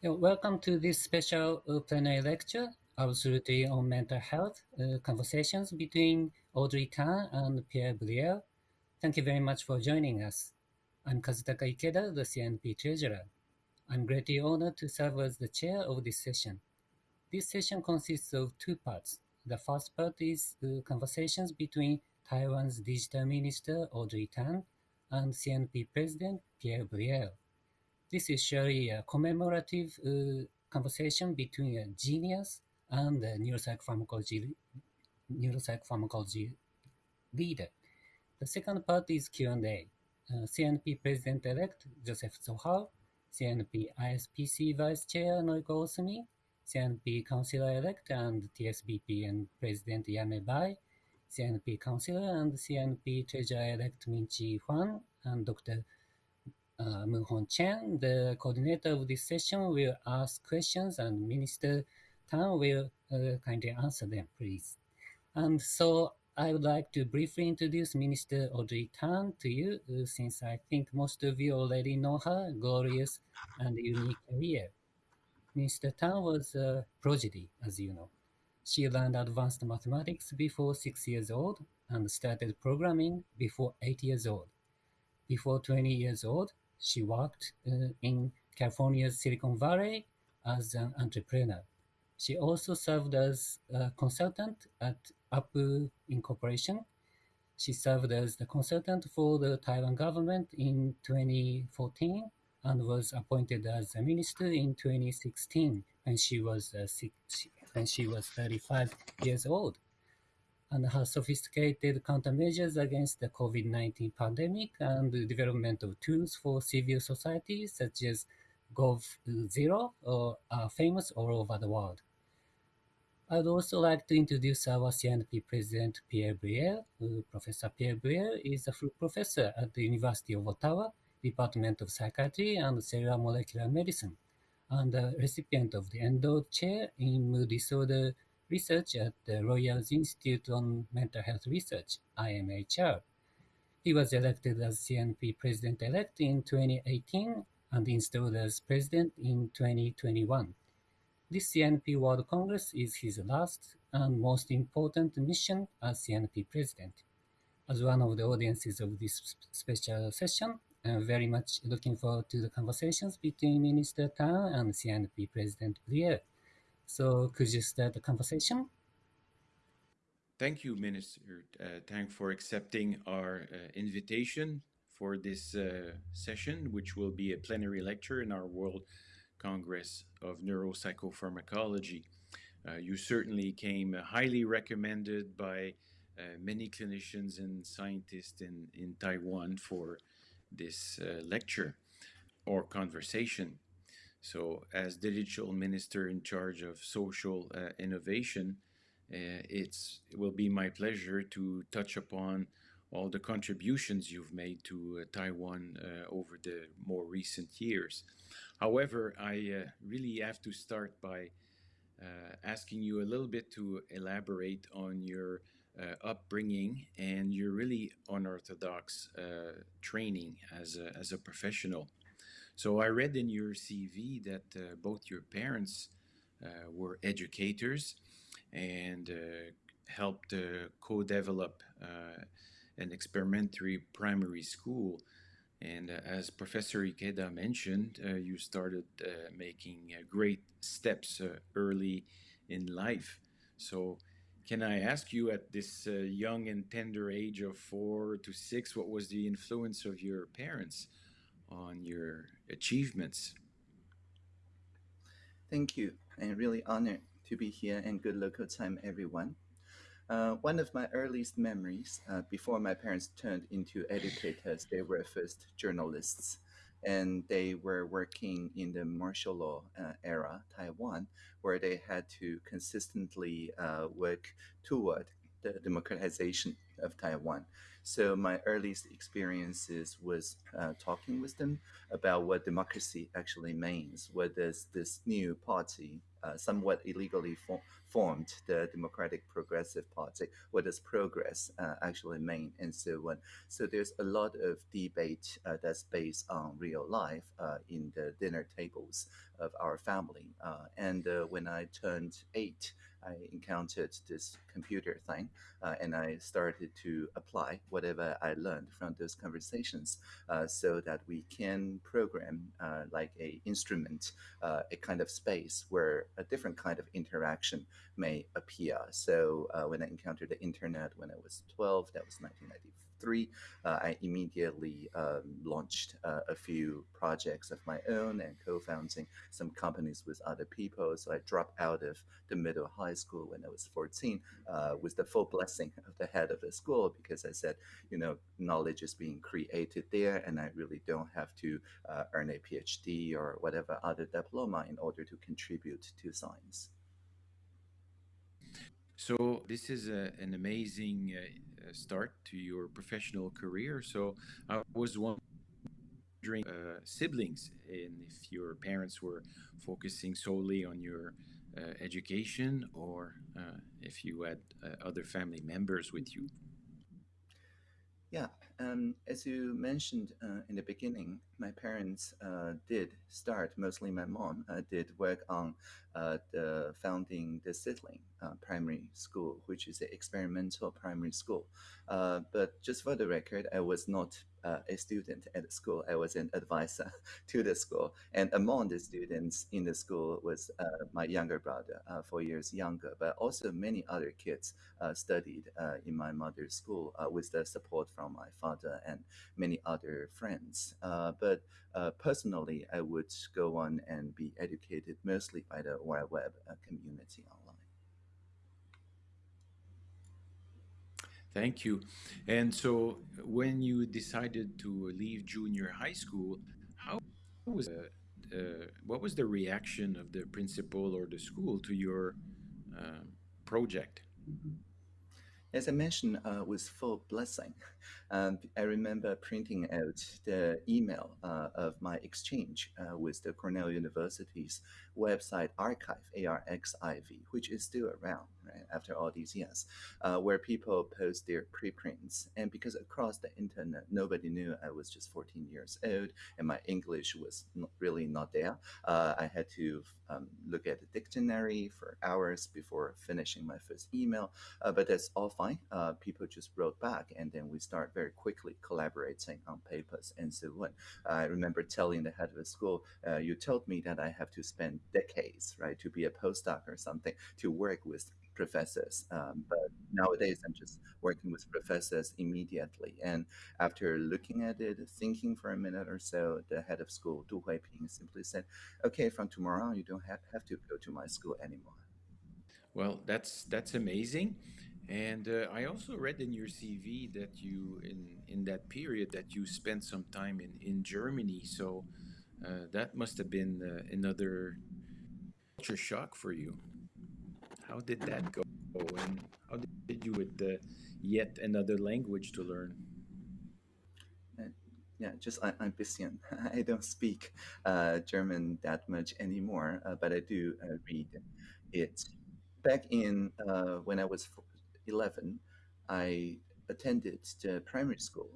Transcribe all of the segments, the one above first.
Welcome to this special plenary lecture, Absolutely on Mental Health, uh, conversations between Audrey Tang and Pierre Blier. Thank you very much for joining us. I'm Kazutaka Ikeda, the CINP Treasurer. I'm greatly honored to serve as the chair of this session. This session consists of two parts. The first part is the conversations between Taiwan's Digital Minister Audrey Tang and CINP President Pierre Blier. This is surely a commemorative uh, conversation between a genius and a neuropsychopharmacology, neuropsychopharmacology leader. The second part is Q&A. Uh, CINP President-elect Joseph Zohar, CINP ISPC Vice Chair Noriko Osumi, CINP Councillor-elect and TSBP and President Ya-Mei Bai, CINP Councillor and CINP Treasurer-elect Ming-Chyi Huang, and Dr uh, Moon Chen, the coordinator of this session, will ask questions and Minister Tang will uh, kindly answer them, please. And so I would like to briefly introduce Minister Audrey Tang to you, uh, since I think most of you already know her glorious and unique career. Minister Tang was a prodigy, as you know. She learned advanced mathematics before six years old and started programming before eight years old. Before 20 years old, she worked uh, in California's Silicon Valley as an entrepreneur. She also served as a consultant at Apple Incorporation. She served as the consultant for the Taiwan government in 2014 and was appointed as a minister in 2016 when she was uh, six, when she was 35 years old and her sophisticated countermeasures against the COVID-19 pandemic and the development of tools for civil society such as g0v are famous all over the world. I'd also like to introduce our CINP President Pierre Blier. Uh, professor Pierre Blier is a full professor at the University of Ottawa, Department of Psychiatry and Cellular Molecular Medicine, and a recipient of the Endowed Chair in Mood Disorder research at the Royal Institute on Mental Health Research, IMHR. He was elected as CINP president-elect in 2018 and installed as president in 2021. This CINP World Congress is his last and most important mission as CINP president. As one of the audiences of this special session, I'm very much looking forward to the conversations between Minister Tan and CINP President Blier. So could you start the conversation? Thank you, Minister uh, Tang, for accepting our uh, invitation for this uh, session, which will be a plenary lecture in our World Congress of Neuropsychopharmacology. Uh, you certainly came highly recommended by uh, many clinicians and scientists in, in Taiwan for this uh, lecture or conversation. So as digital minister in charge of social uh, innovation, uh, it's, it will be my pleasure to touch upon all the contributions you've made to uh, Taiwan uh, over the more recent years. However, I uh, really have to start by uh, asking you a little bit to elaborate on your upbringing and your really unorthodox training as a, as a professional. So I read in your CV that uh, both your parents uh, were educators and uh, helped uh, co-develop uh, an experimentary primary school. And uh, as Professor Ikeda mentioned, you started making great steps early in life. So can I ask you at this young and tender age of four to six, what was the influence of your parents on your achievements. Thank you. I'm really honored to be here and good local time, everyone. Uh, one of my earliest memories, uh, before my parents turned into educators, they were first journalists and they were working in the martial law uh, era, Taiwan, where they had to consistently uh, work toward the democratization of Taiwan. So my earliest experiences was uh, talking with them about what democracy actually means. What does this new party, uh, somewhat illegally for- formed, the Democratic Progressive Party, what does progress uh, actually mean, and so on. So there's a lot of debate uh, that's based on real life uh, in the dinner tables of our family. Uh, and when I turned eight, I encountered this computer thing, uh, and I started to apply whatever I learned from those conversations, uh, so that we can program uh, like a instrument, uh, a kind of space where a different kind of interaction may appear. So uh, when I encountered the internet when I was 12, that was 1994 three, uh, I immediately um, launched uh, a few projects of my own and co-founding some companies with other people. So I dropped out of the middle high school when I was 14 uh, with the full blessing of the head of the school because I said, you know, knowledge is being created there and I really don't have to uh, earn a PhD or whatever other diploma in order to contribute to science. So this is a, an amazing uh, start to your professional career. So I was wondering, uh, siblings, and if your parents were focusing solely on your uh, education, or uh, if you had uh, other family members with you. Yeah, um, as you mentioned uh, in the beginning, my parents uh, did start, mostly my mom, uh, did work on uh, the founding the Seedling uh, Primary School, which is an experimental primary school. Uh, but just for the record, I was not uh, a student at school. I was an advisor to the school. And among the students in the school was my younger brother, four years younger, but also many other kids studied in my mother's school with the support from my father and many other friends. but personally, I would go on and be educated mostly by the Web community online. Thank you. And so, when you decided to leave junior high school, how was uh, uh, what was the reaction of the principal or the school to your uh, project? As I mentioned, uh, with full blessing, um, I remember printing out the email uh, of my exchange uh, with the Cornell University's website arXiv, A-R-X-I-V, which is still around right, after all these years, uh, where people post their preprints. And because across the internet, nobody knew I was just 14 years old and my English was not, really not there, uh, I had to um, look at the dictionary for hours before finishing my first email. Uh, but that's all fine. Uh, people just wrote back, and then we start very quickly collaborating on papers and so on. I remember telling the head of the school, uh, "You told me that I have to spend decades, right, to be a postdoc or something, to work with professors. Um, but nowadays, I'm just working with professors immediately. And after looking at it, thinking for a minute or so, the head of school, Du Huiping, simply said, "Okay, from tomorrow you don't have, have to go to my school anymore." Well, that's that's amazing. And uh, I also read in your CV that you, in in that period, that you spent some time in in Germany. So uh, that must have been uh, another culture shock for you. How did that go? And how did you with the yet another language to learn? Uh, yeah, just I, I'm bisschen. I don't speak uh, German that much anymore, uh, but I do uh, read it. Back in when I was 11, I attended the primary school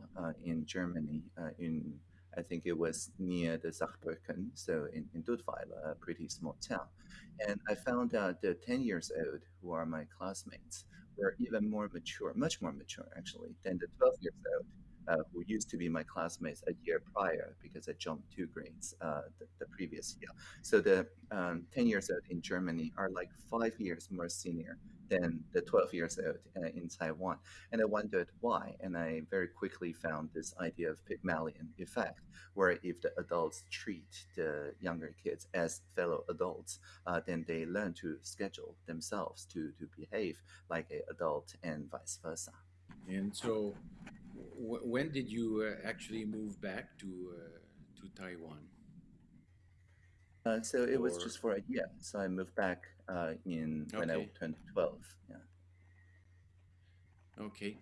in Germany in I think it was near the Saarbrücken, so in, in Dudweiler, a pretty small town. And I found out the 10 years old who are my classmates were even more mature, much more mature actually, than the 12 years old. Uh, who used to be my classmates a year prior because I jumped two grades uh, the, the, previous year. So the um, 10 years old in Germany are like five years more senior than the 12 years old uh, in Taiwan. And I wondered why. And I very quickly found this idea of Pygmalion effect, where if the adults treat the younger kids as fellow adults, uh, then they learn to schedule themselves to, to behave like an adult and vice versa. And so, when did you uh, actually move back to, uh, to Taiwan? Uh, so it was just for a year. So I moved back uh, in when I turned twelve. Yeah. Okay.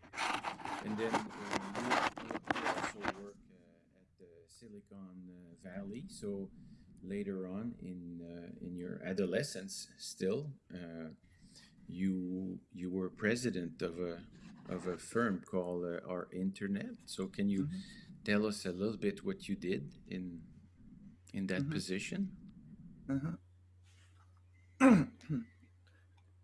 And then uh, you, you, also work uh, at the Silicon Valley. So later on in uh, in your adolescence, still, uh, you you were president of a of a firm called uh, Our Internet. So can you Mhm. tell us a little bit what you did in in that Mhm. position? Uh-huh.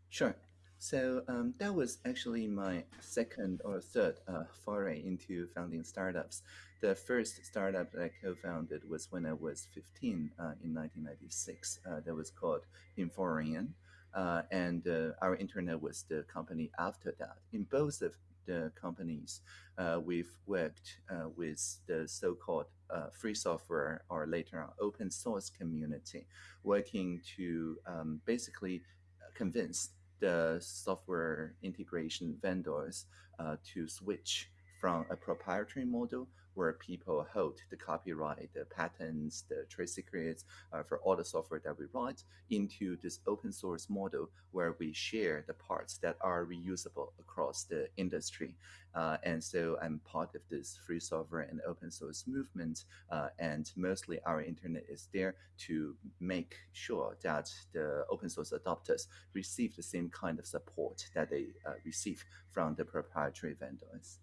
Sure. So um, that was actually my second or third uh, foray into founding startups. The first startup that I co-founded was when I was 15 uh, in 1996. Uh, that was called Inforian. Uh, and uh, our internet was the company after that. In both of the companies, uh, we've worked with the so-called free software or later on open source community, working to um, basically convince the software integration vendors uh, to switch from a proprietary model where people hold the copyright, the patents, the trade secrets uh, for all the software that we write into this open source model where we share the parts that are reusable across the industry. Uh, and so I'm part of this free software and open source movement. Uh, and mostly our internet is there to make sure that the open source adopters receive the same kind of support that they uh, receive from the proprietary vendors.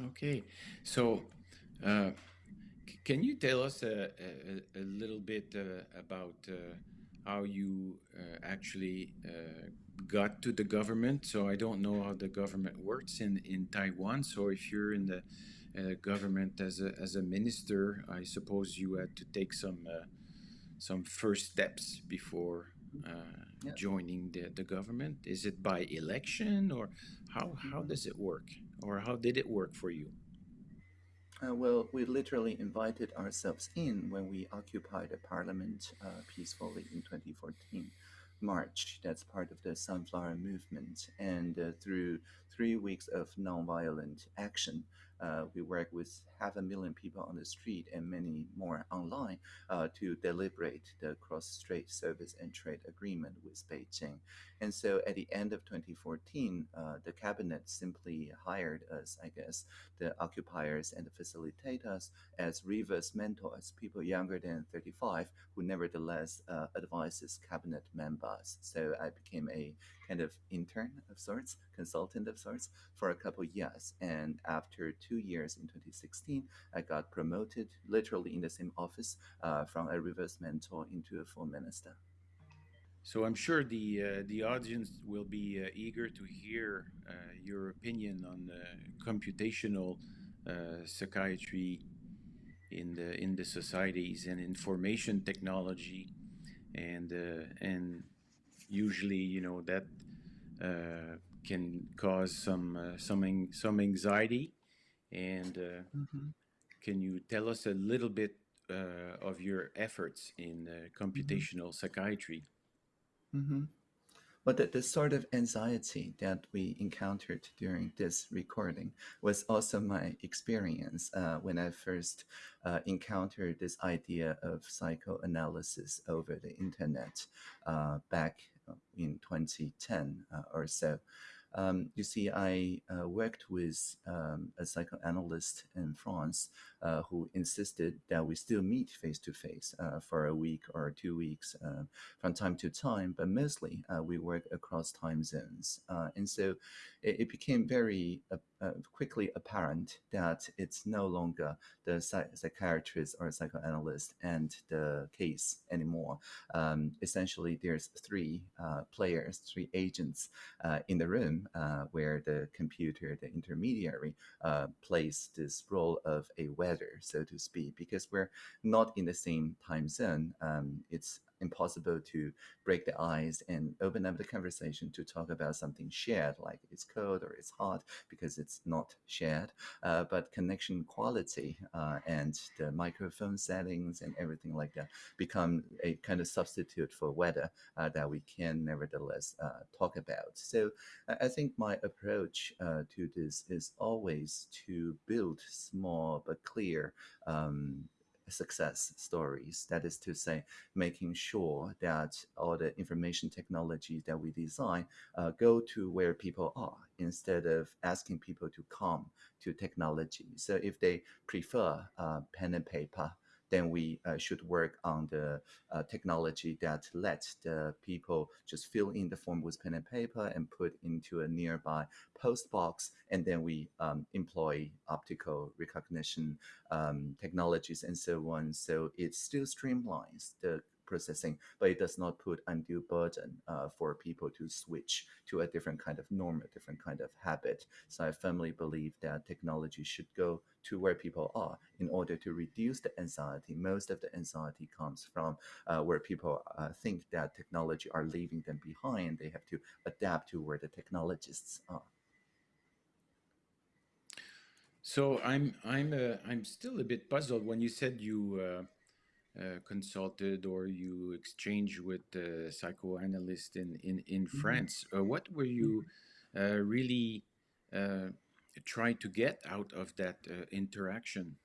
Okay, so uh, can you tell us a, a, a little bit uh, about uh, how you uh, actually uh, got to the government? So I don't know how the government works in, in Taiwan. So if you're in the uh, government as a, as a minister, I suppose you had to take some uh, some first steps before uh, Yeah. joining the, the government. Is it by election or how how does it work? Or how did it work for you? Uh, well, we literally invited ourselves in when we occupied the parliament uh, peacefully in 2014 March. That's part of the Sunflower Movement. And uh, through three weeks of nonviolent action, uh, we work with half a million people on the street and many more online uh, to deliberate the cross-strait service and trade agreement with Beijing. And so at the end of 2014, uh, the cabinet simply hired us, I guess, the occupiers and the facilitators as reverse mentors, people younger than 35 who nevertheless uh, advises cabinet members. So I became a kind of intern of sorts, consultant of sorts for a couple years. And after two years in 2016, I got promoted literally in the same office uh, from a reverse mentor into a full minister. So I'm sure the uh, the audience will be uh, eager to hear uh, your opinion on computational uh, psychiatry in the in the societies and information technology, and uh, and usually you know that uh, can cause some uh, some some anxiety. And uh, can you tell us a little bit uh, of your efforts in uh, computational psychiatry? Mm-hmm. But the, the sort of anxiety that we encountered during this recording was also my experience uh, when I first uh, encountered this idea of psychoanalysis over the internet uh, back in 2010 uh, or so. Um, you see, I uh, worked with um, a psychoanalyst in France uh, who insisted that we still meet face to face for a week or two weeks uh, from time to time, but mostly uh, we work across time zones. Uh, and so it, it became very quickly apparent that it's no longer the psy- psychiatrist or psychoanalyst and the case anymore. Um, essentially, there's three uh, players, three agents uh, in the room uh, where the computer, the intermediary, uh, plays this role of a weather, so to speak, because we're not in the same time zone. Um, it's impossible to break the ice and open up the conversation to talk about something shared, like it's cold or it's hot, because it's not shared. Uh, but connection quality uh, and the microphone settings and everything like that become a kind of substitute for weather uh, that we can nevertheless uh, talk about. So I think my approach uh, to this is always to build small but clear um, success stories. That is to say, making sure that all the information technology that we design uh, go to where people are instead of asking people to come to technology. So if they prefer uh, pen and paper, then we uh, should work on the uh, technology that lets the people just fill in the form with pen and paper and put into a nearby post box. And then we um, employ optical recognition um, technologies and so on. So it still streamlines the processing, but it does not put undue burden uh, for people to switch to a different kind of norm, a different kind of habit. So I firmly believe that technology should go to where people are in order to reduce the anxiety. Most of the anxiety comes from uh, where people uh, think that technology are leaving them behind. They have to adapt to where the technologists are. So I'm I'm uh, I'm still a bit puzzled when you said you uh, consulted or you exchanged with a psychoanalyst in in, in mm-hmm. France. Uh, what were you uh, really uh, trying to get out of that interaction?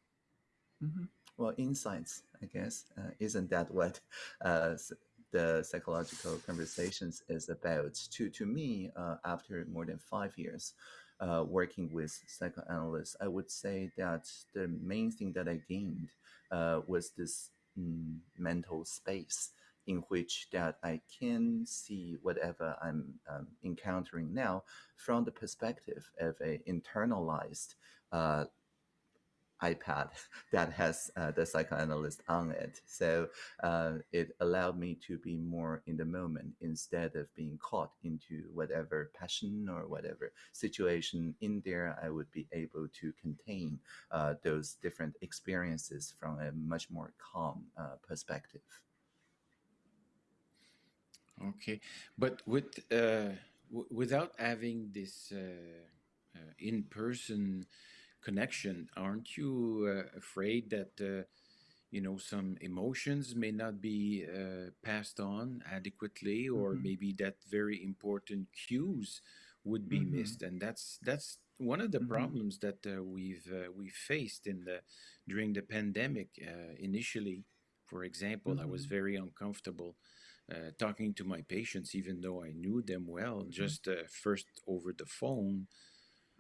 Mm-hmm. Well, insights, I guess. isn't that what the psychological conversations is about? To to me, after more than five years. Uh, working with psychoanalysts, I would say that the main thing that I gained uh, was this mental space in which that I can see whatever I'm um, encountering now from the perspective of a internalized uh, iPad that has uh, the psychoanalyst on it. So uh, it allowed me to be more in the moment instead of being caught into whatever passion or whatever situation in there. I would be able to contain uh, those different experiences from a much more calm uh, perspective. Okay, but with uh, without having this uh, in-person connection, aren't you uh, afraid that uh, you know some emotions may not be uh, passed on adequately, or mm -hmm. maybe that very important cues would be mm -hmm. missed, and that's that's one of the mm -hmm. problems that uh, we've uh, we faced in the during the pandemic. Uh, initially, for example, I was mm-hmm. very uncomfortable. Uh, talking to my patients, even though I knew them well, mm -hmm. just uh, first over the phone,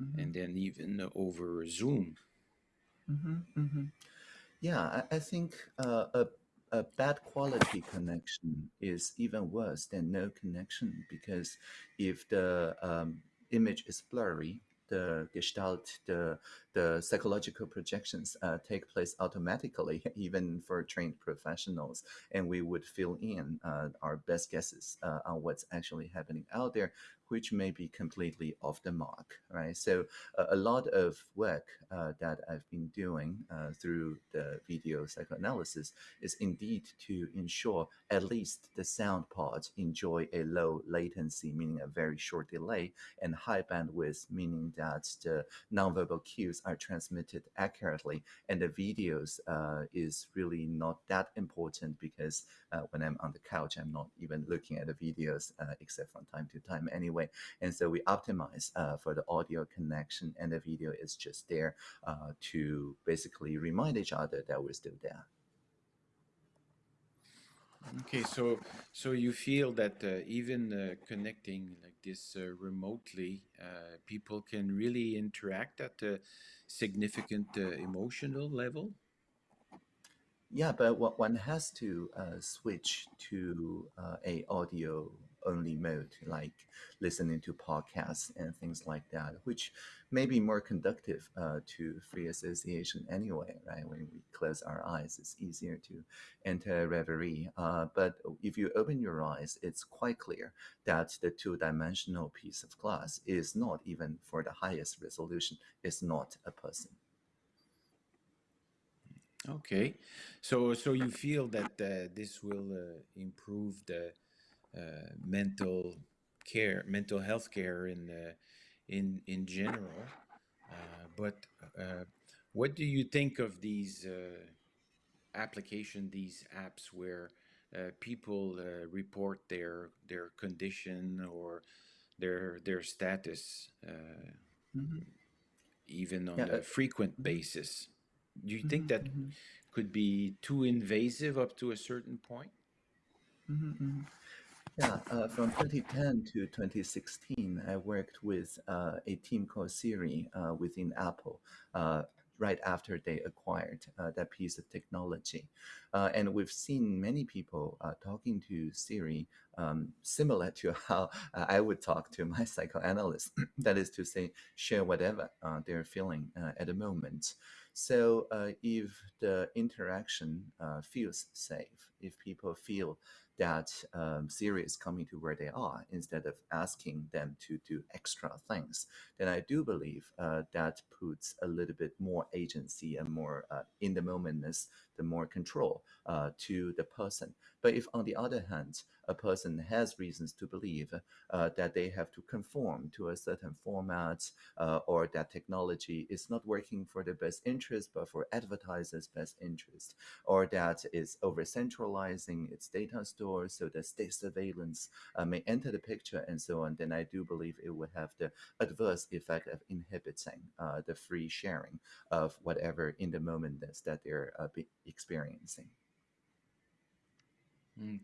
mm-hmm. and then even over Zoom. Mm-hmm, mm-hmm. Yeah, I, I think uh, a, a bad quality connection is even worse than no connection because if the um, image is blurry, the gestalt, the, the psychological projections uh, take place automatically, even for trained professionals. And we would fill in uh, our best guesses uh, on what's actually happening out there which may be completely off the mark, right? So uh, a lot of work uh, that I've been doing uh, through the video psychoanalysis is indeed to ensure at least the sound part enjoy a low latency, meaning a very short delay, and high bandwidth, meaning that the nonverbal cues are transmitted accurately, and the videos uh, is really not that important because uh, when I'm on the couch, I'm not even looking at the videos uh, except from time to time anyway anyway. And so we optimize uh, for the audio connection and the video is just there uh, to basically remind each other that we're still there. Okay, so so you feel that uh, even uh, connecting like this uh, remotely, uh, people can really interact at a significant uh, emotional level. Yeah, but what one has to uh, switch to a audio only mode, like listening to podcasts and things like that, which may be more conductive uh, to free association anyway, right? When we close our eyes, it's easier to enter a reverie. Uh, but if you open your eyes, it's quite clear that the two-dimensional piece of glass is not even for the highest resolution, it's not a person. Okay, so so you feel that uh, this will uh, improve the mental care, mental health care in uh, in in general. Uh, but what do you think of these application, these apps where people report their their condition or their their status mm -hmm. even on yeah, a frequent mm-hmm. basis. Do you think that mm -hmm. could be too invasive up to a certain point? Mm-hmm, mm-hmm. Yeah, uh, from 2010 to 2016, I worked with uh, a team called Siri uh, within Apple. Uh, right after they acquired uh, that piece of technology. Uh, and we've seen many people talking to Siri um, similar to how I would talk to my psychoanalyst. that is to say, share whatever they're feeling at the moment. So if the interaction feels safe, if people feel that um, Siri is coming to where they are instead of asking them to do extra things, then I do believe uh, that puts a little bit more agency and more uh, in the momentness, the more control uh, to the person. But if, on the other hand, a person has reasons to believe uh, that they have to conform to a certain format uh, or that technology is not working for their best interest, but for advertisers' best interest, or that it's over centralizing its data stores so that state surveillance uh, may enter the picture and so on, then I do believe it would have the adverse effect of inhibiting uh, the free sharing of whatever in the moment that they're uh, experiencing.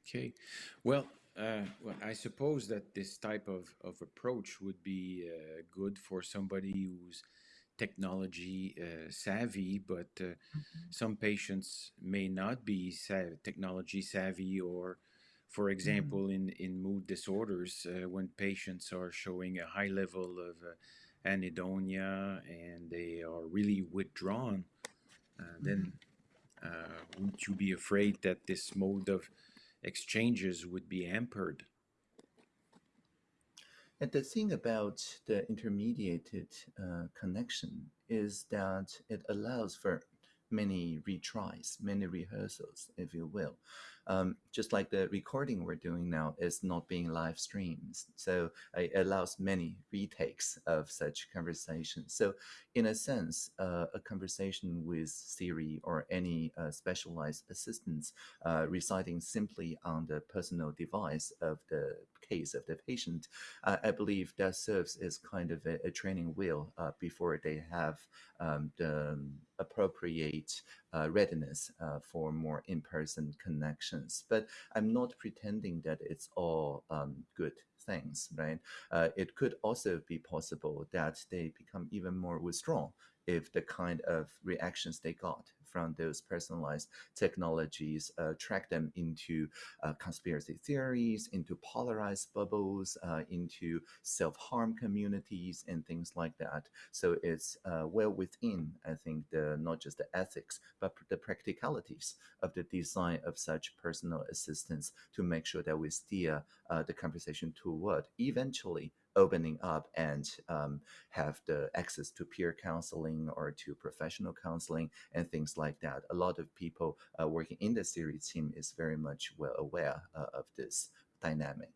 Okay, well, uh, well, I suppose that this type of, of approach would be uh, good for somebody who's technology uh, savvy, but uh, mm-hmm. some patients may not be sa- technology savvy, or, for mm-hmm. example, mm-hmm. in, in mood disorders, uh, when patients are showing a high level of uh, anhedonia and they are really withdrawn, mm-hmm. then would you be afraid that this mode of exchanges would be hampered. And the thing about the intermediated uh, connection is that it allows for many retries, many rehearsals, if you will. Um, just like the recording we're doing now is not being live streamed. So it allows many retakes of such conversations. So in a sense, uh, a conversation with Siri or any uh, specialized assistants uh, residing simply on the personal device of the case of the patient, uh, I believe that serves as kind of a, a training wheel uh, before they have um, the appropriate uh, readiness uh, for more in-person connections. But I'm not pretending that it's all um, good things, right? Uh, it could also be possible that they become even more withdrawn if the kind of reactions they got from those personalized technologies, uh, track them into uh, conspiracy theories, into polarized bubbles, uh, into self-harm communities and things like that. So it's well within, I think, the not just the ethics, but the practicalities of the design of such personal assistance to make sure that we steer the conversation toward eventually opening up and um, have the access to peer counseling or to professional counseling and things like that. A lot of people uh, working in the Siri team is very much well aware uh, of this dynamic.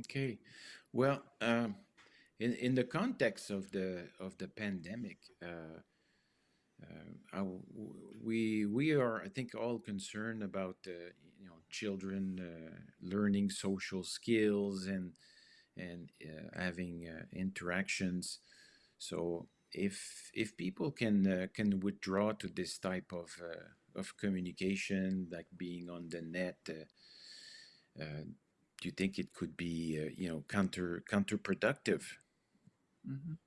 Okay, well, um, in in the context of the of the pandemic. Uh, uh, we we are, I think, all concerned about uh, you know children uh, learning social skills and and uh, having uh, interactions. So if if people can uh, can withdraw to this type of of communication, like being on the net, do you think it could be you know counter counterproductive? Mm -hmm.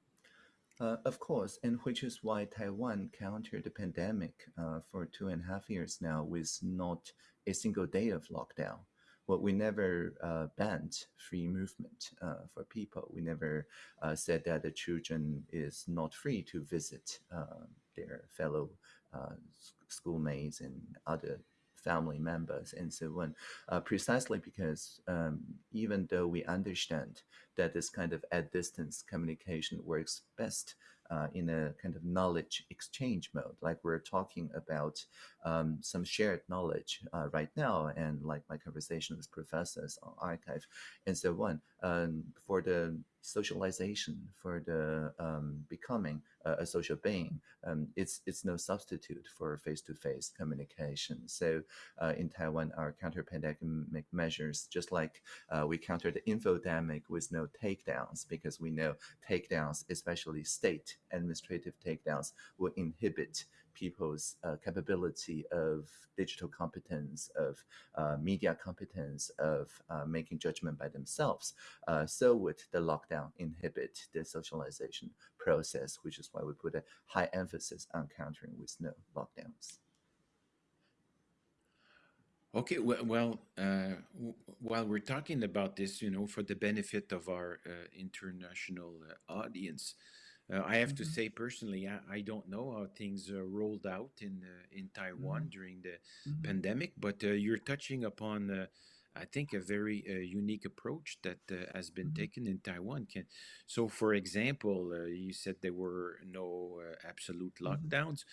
Uh, of course, and which is why Taiwan countered the pandemic uh, for two and a half years now with not a single day of lockdown. Well, we never uh, banned free movement uh, for people. We never uh, said that the children is not free to visit their fellow schoolmates and other family members and so on, uh, precisely because um, even though we understand that this kind of at distance communication works best uh, in a kind of knowledge exchange mode, like we're talking about um, some shared knowledge uh, right now, and like my conversation with professors on arXiv and so on. Um, for the socialization, for the um, becoming a, a, social being, um, it's it's no substitute for face-to-face communication. So uh, in Taiwan, our counter-pandemic measures, just like uh, we counter the infodemic with no takedowns, because we know takedowns, especially state administrative takedowns, will inhibit people's uh, capability of digital competence, of uh, media competence, of uh, making judgment by themselves, uh, so would the lockdown inhibit the socialization process, which is why we put a high emphasis on countering with no lockdowns. Okay, well, uh, while we're talking about this, you know, for the benefit of our uh, international uh, audience, uh, I have mm -hmm. to mm-hmm. say personally, I, I, don't know how things uh, rolled out in uh, in Taiwan mm -hmm. during the mm -hmm. pandemic, but you're touching upon, I think, a very unique approach that has been mm-hmm. taken in Taiwan. Can, so, for example, you said there were no absolute mm-hmm. lockdowns.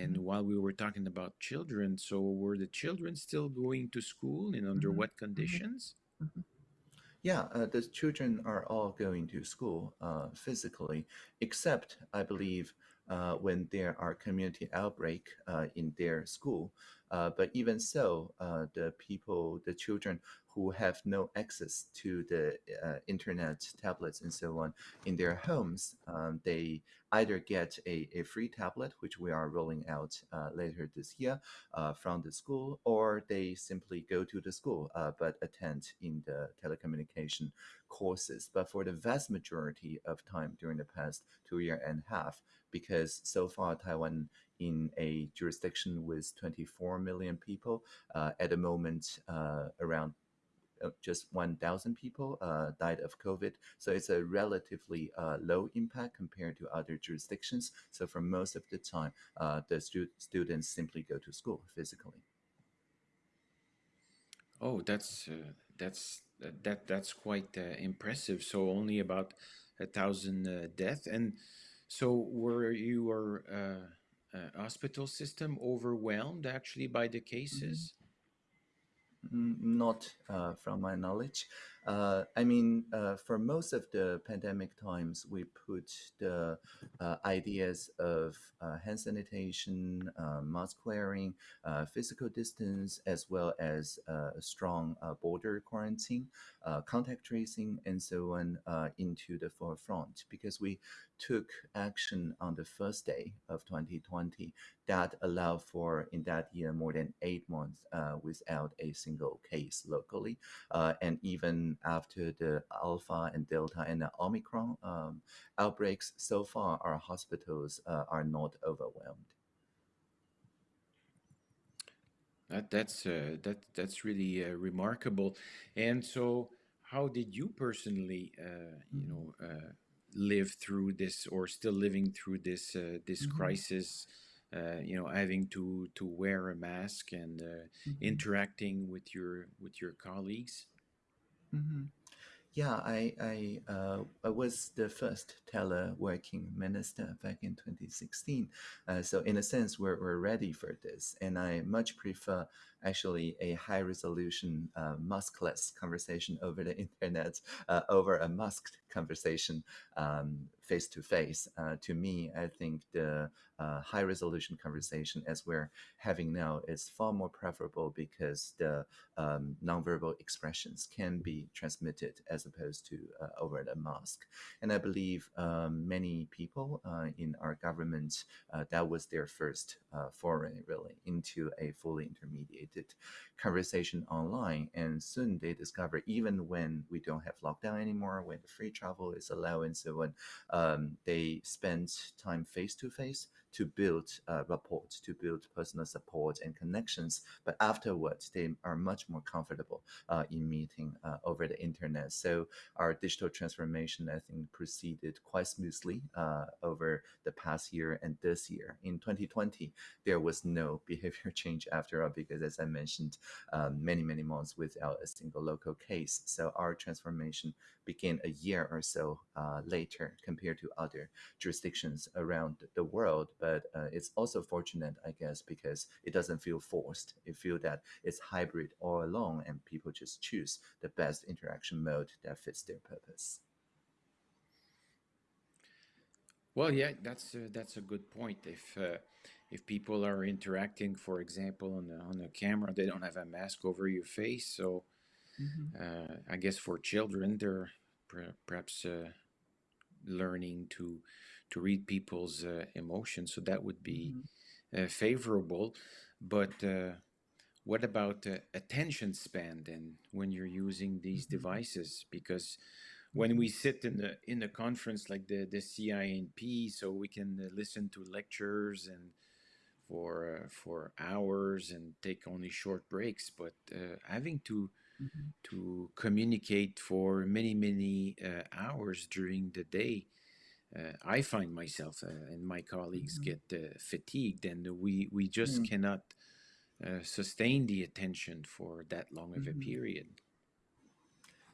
And while we were talking about children, so were the children still going to school and under what conditions? Yeah, uh, the children are all going to school uh, physically, except I believe uh, when there are community outbreak uh, in their school. Uh, but even so, uh, the people, the children who have no access to the uh, internet, tablets, and so on in their homes, um, they either get a, a free tablet, which we are rolling out uh, later this year from the school, or they simply go to the school but attend in the telecommunication courses. But for the vast majority of time during the past two year and a half, because so far Taiwan in a jurisdiction with 24 million people, uh, at the moment uh, around uh, just 1,000 people uh, died of COVID. So it's a relatively uh, low impact compared to other jurisdictions. So for most of the time, the stu students simply go to school physically. Oh, that's that's that that's quite impressive. So only about a thousand deaths, and so were your uh, uh, hospital system overwhelmed actually by the cases? Mm -hmm. Not uh, from my knowledge. Uh, I mean, uh, for most of the pandemic times, we put the uh, ideas of uh, hand sanitation, uh, mask wearing, physical distance, as well as a strong border quarantine, contact tracing, and so on into the forefront because we took action on the first day of 2020 that allowed for, in that year, more than eight months without a single case locally. and even after the Alpha and Delta and the Omicron um, outbreaks, so far our hospitals uh, are not overwhelmed. That, that's uh, that that's really uh, remarkable. And so, how did you personally, uh, you know, uh, live through this, or still living through this uh, this mm -hmm. crisis? you know, having to to wear a mask and mm -hmm. interacting with your with your colleagues. Mm-hmm. Yeah, I I, uh, I was the first teleworking minister back in 2016. Uh, so in a sense, we're, we're ready for this. And I much prefer actually a high resolution uh, maskless conversation over the internet uh, over a masked conversation face to face. To me, I think the uh, high resolution conversation as we're having now is far more preferable because the um, nonverbal expressions can be transmitted as opposed to uh, over the mask. And I believe um, many people uh, in our government, uh, that was their first uh, foray really into a fully conversation online. And soon they discover even when we don't have lockdown anymore, when the free travel is allowed and so on, um, they spend time face to face to build uh, rapport, to build personal support and connections. But afterwards, they are much more comfortable uh, in meeting uh, over the internet. So our digital transformation, I think, proceeded quite smoothly uh, over the past year and this year. In 2020, there was no behavior change after all, because as I mentioned, um, many, many months without a single local case. So our transformation began a year or so uh, later compared to other jurisdictions around the world but uh, it's also fortunate, I guess, because it doesn't feel forced. It feels that it's hybrid all along, and people just choose the best interaction mode that fits their purpose. Well, yeah, that's a, that's a good point. If uh, if people are interacting, for example, on the on the camera, they don't have a mask over your face. So, mm -hmm. uh, I guess for children, they're perhaps uh, learning to to read people's uh, emotions. So that would be mm-hmm. uh, favorable, but uh, what about uh, attention span then when you're using these Mm-hmm. devices? Because when we sit in the in a conference like the the CINP, so we can uh, listen to lectures and for uh, for hours and take only short breaks, but uh, having to Mhm. to communicate for many many uh, hours during the day, uh, I find myself uh, and my colleagues Mhm. get uh, fatigued, and we we just Mm. cannot uh, sustain the attention for that long of a Mhm. period.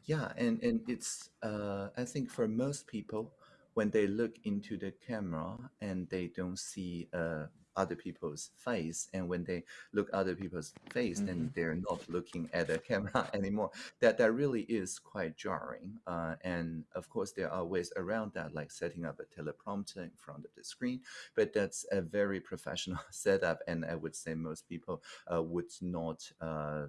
Yeah, and and it's uh, I think for most people, when they look into the camera and they don't see uh, other people's face, and when they look other people's face, then hmm they're not looking at the camera anymore. That that really is quite jarring. Uh, and of course, there are ways around that, like setting up a teleprompter in front of the screen. But that's a very professional setup, and I would say most people uh, would not. Uh,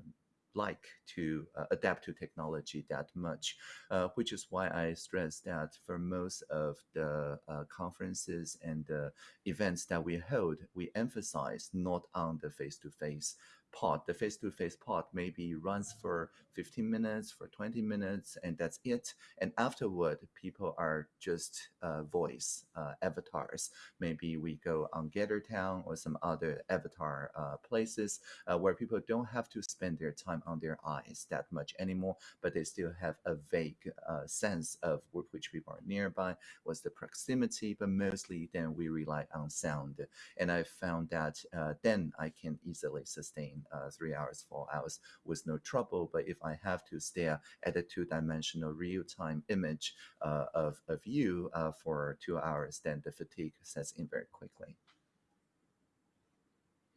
like to uh, adapt to technology that much, uh, which is why I stress that for most of the uh, conferences and uh, events that we hold, we emphasize not on the face to face part. The face to face part maybe runs for 15 minutes, for 20 minutes, and that's it. And afterward, people are just uh, voice uh, avatars. Maybe we go on Gather Town or some other avatar uh, places uh, where people don't have to spend their time on their eyes that much anymore, but they still have a vague uh, sense of which people are nearby, what's the proximity, but mostly then we rely on sound. And I found that uh, then I can easily sustain uh, three hours, four hours with no trouble. But if I have to stare at a two dimensional real time image uh, of, of you uh, for two hours, then the fatigue sets in very quickly.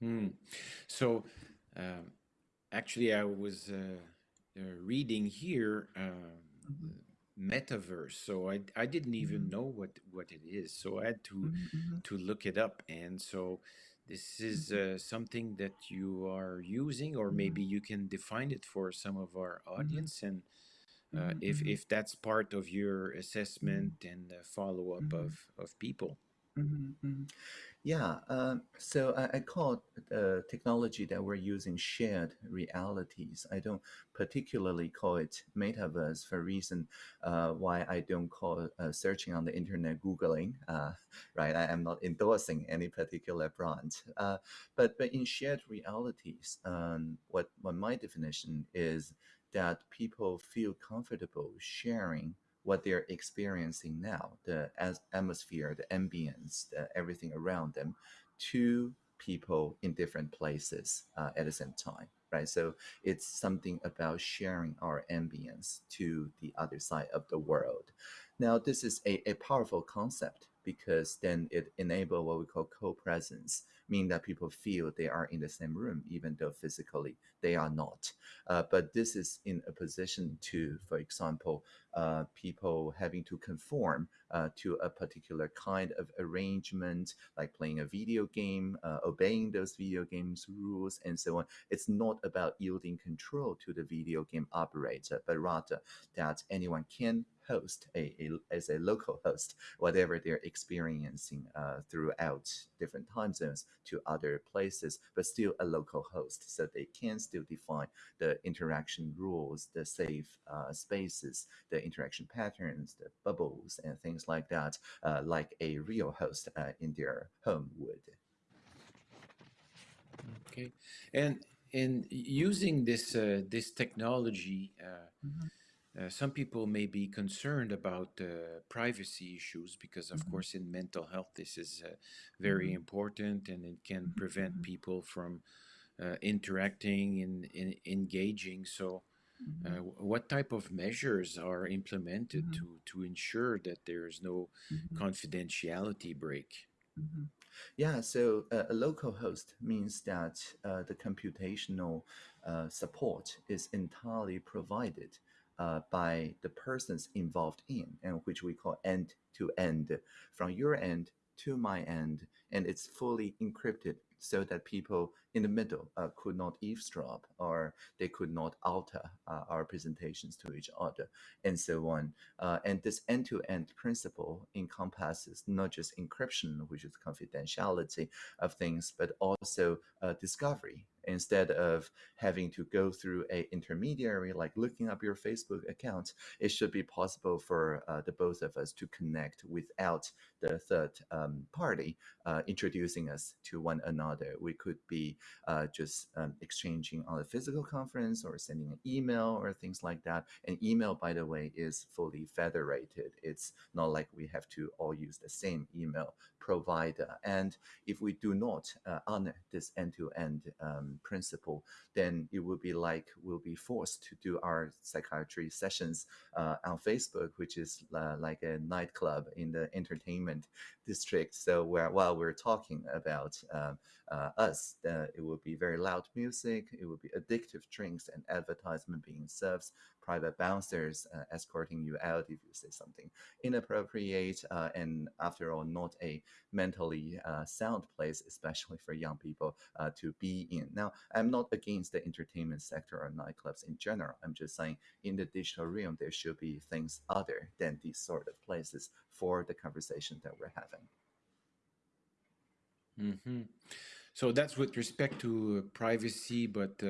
Hmm. So, um, actually, I was uh, uh, reading here um, Mhm. metaverse, so I I didn't even Mhm. know what what it is. So I had to Mhm, mhm, to look it up, and so this is mhm, uh, something that you are using, or mhm, maybe you can define it for some of our mhm, audience, and uh, if if that's part of your assessment and uh, follow up mhm, of of people. mhm, mhm. Yeah, um, so I, I call the technology that we're using shared realities. I don't particularly call it metaverse for a reason uh, why I don't call uh, searching on the internet Googling, uh, right? I am not endorsing any particular brand. Uh, but, but in shared realities, um, what, what my definition is that people feel comfortable sharing what they're experiencing now, the atmosphere, the ambience, the, everything around them, to people in different places uh, at the same time, right? So it's something about sharing our ambience to the other side of the world. Now, this is a, a powerful concept because then it enables what we call co-presence, meaning that people feel they are in the same room, even though physically they are not. Uh, but this is in a position to, for example, uh, people having to conform uh, to a particular kind of arrangement, like playing a video game, uh, obeying those video games rules, and so on. It's not about yielding control to the video game operator, but rather that anyone can host a, a as a local host whatever they're experiencing uh, throughout different time zones to other places, but still a local host, so they can still define the interaction rules, the safe uh, spaces, the interaction patterns, the bubbles, and things like that, uh, like a real host uh, in their home would. Okay, and in using this uh, this technology, uh, Mhm, uh, some people may be concerned about uh, privacy issues because, of mhm, course, in mental health, this is uh, very mhm, important, and it can mhm, prevent mhm, people from uh, interacting and, and engaging. So, uh, mhm, w- what type of measures are implemented to to ensure that there is no confidentiality break? Yeah, so uh, a local host means that uh, the computational uh, support is entirely provided uh, by the persons involved in, and which we call end to end, from your end to my end, and it's fully encrypted so that people in the middle uh, could not eavesdrop or they could not alter uh, our presentations to each other and so on. Uh, and this end-to-end principle encompasses not just encryption, which is confidentiality of things, but also uh, discovery instead of having to go through a intermediary like looking up your facebook account it should be possible for uh, the both of us to connect without the third um, party uh, introducing us to one another. We could be uh, just um, exchanging on a physical conference or sending an email or things like that. And email by the way is fully federated. It's not like we have to all use the same email provider. And if we do not uh, honor this end-to-end um, principle, then it would be like we'll be forced to do our psychiatry sessions uh, on Facebook, which is uh, like a nightclub in the entertainment district. So where, while we're talking about um, uh, us, uh, it will be very loud music, it will be addictive drinks and advertisement being served, private bouncers uh, escorting you out if you say something inappropriate, uh, and after all, not a mentally sound place, especially for young people to be in. Now, I'm not against the entertainment sector or nightclubs in general. I'm just saying in the digital realm, there should be things other than these sort of places for the conversation that we're having. Mm -hmm. So that's with respect to uh, privacy, but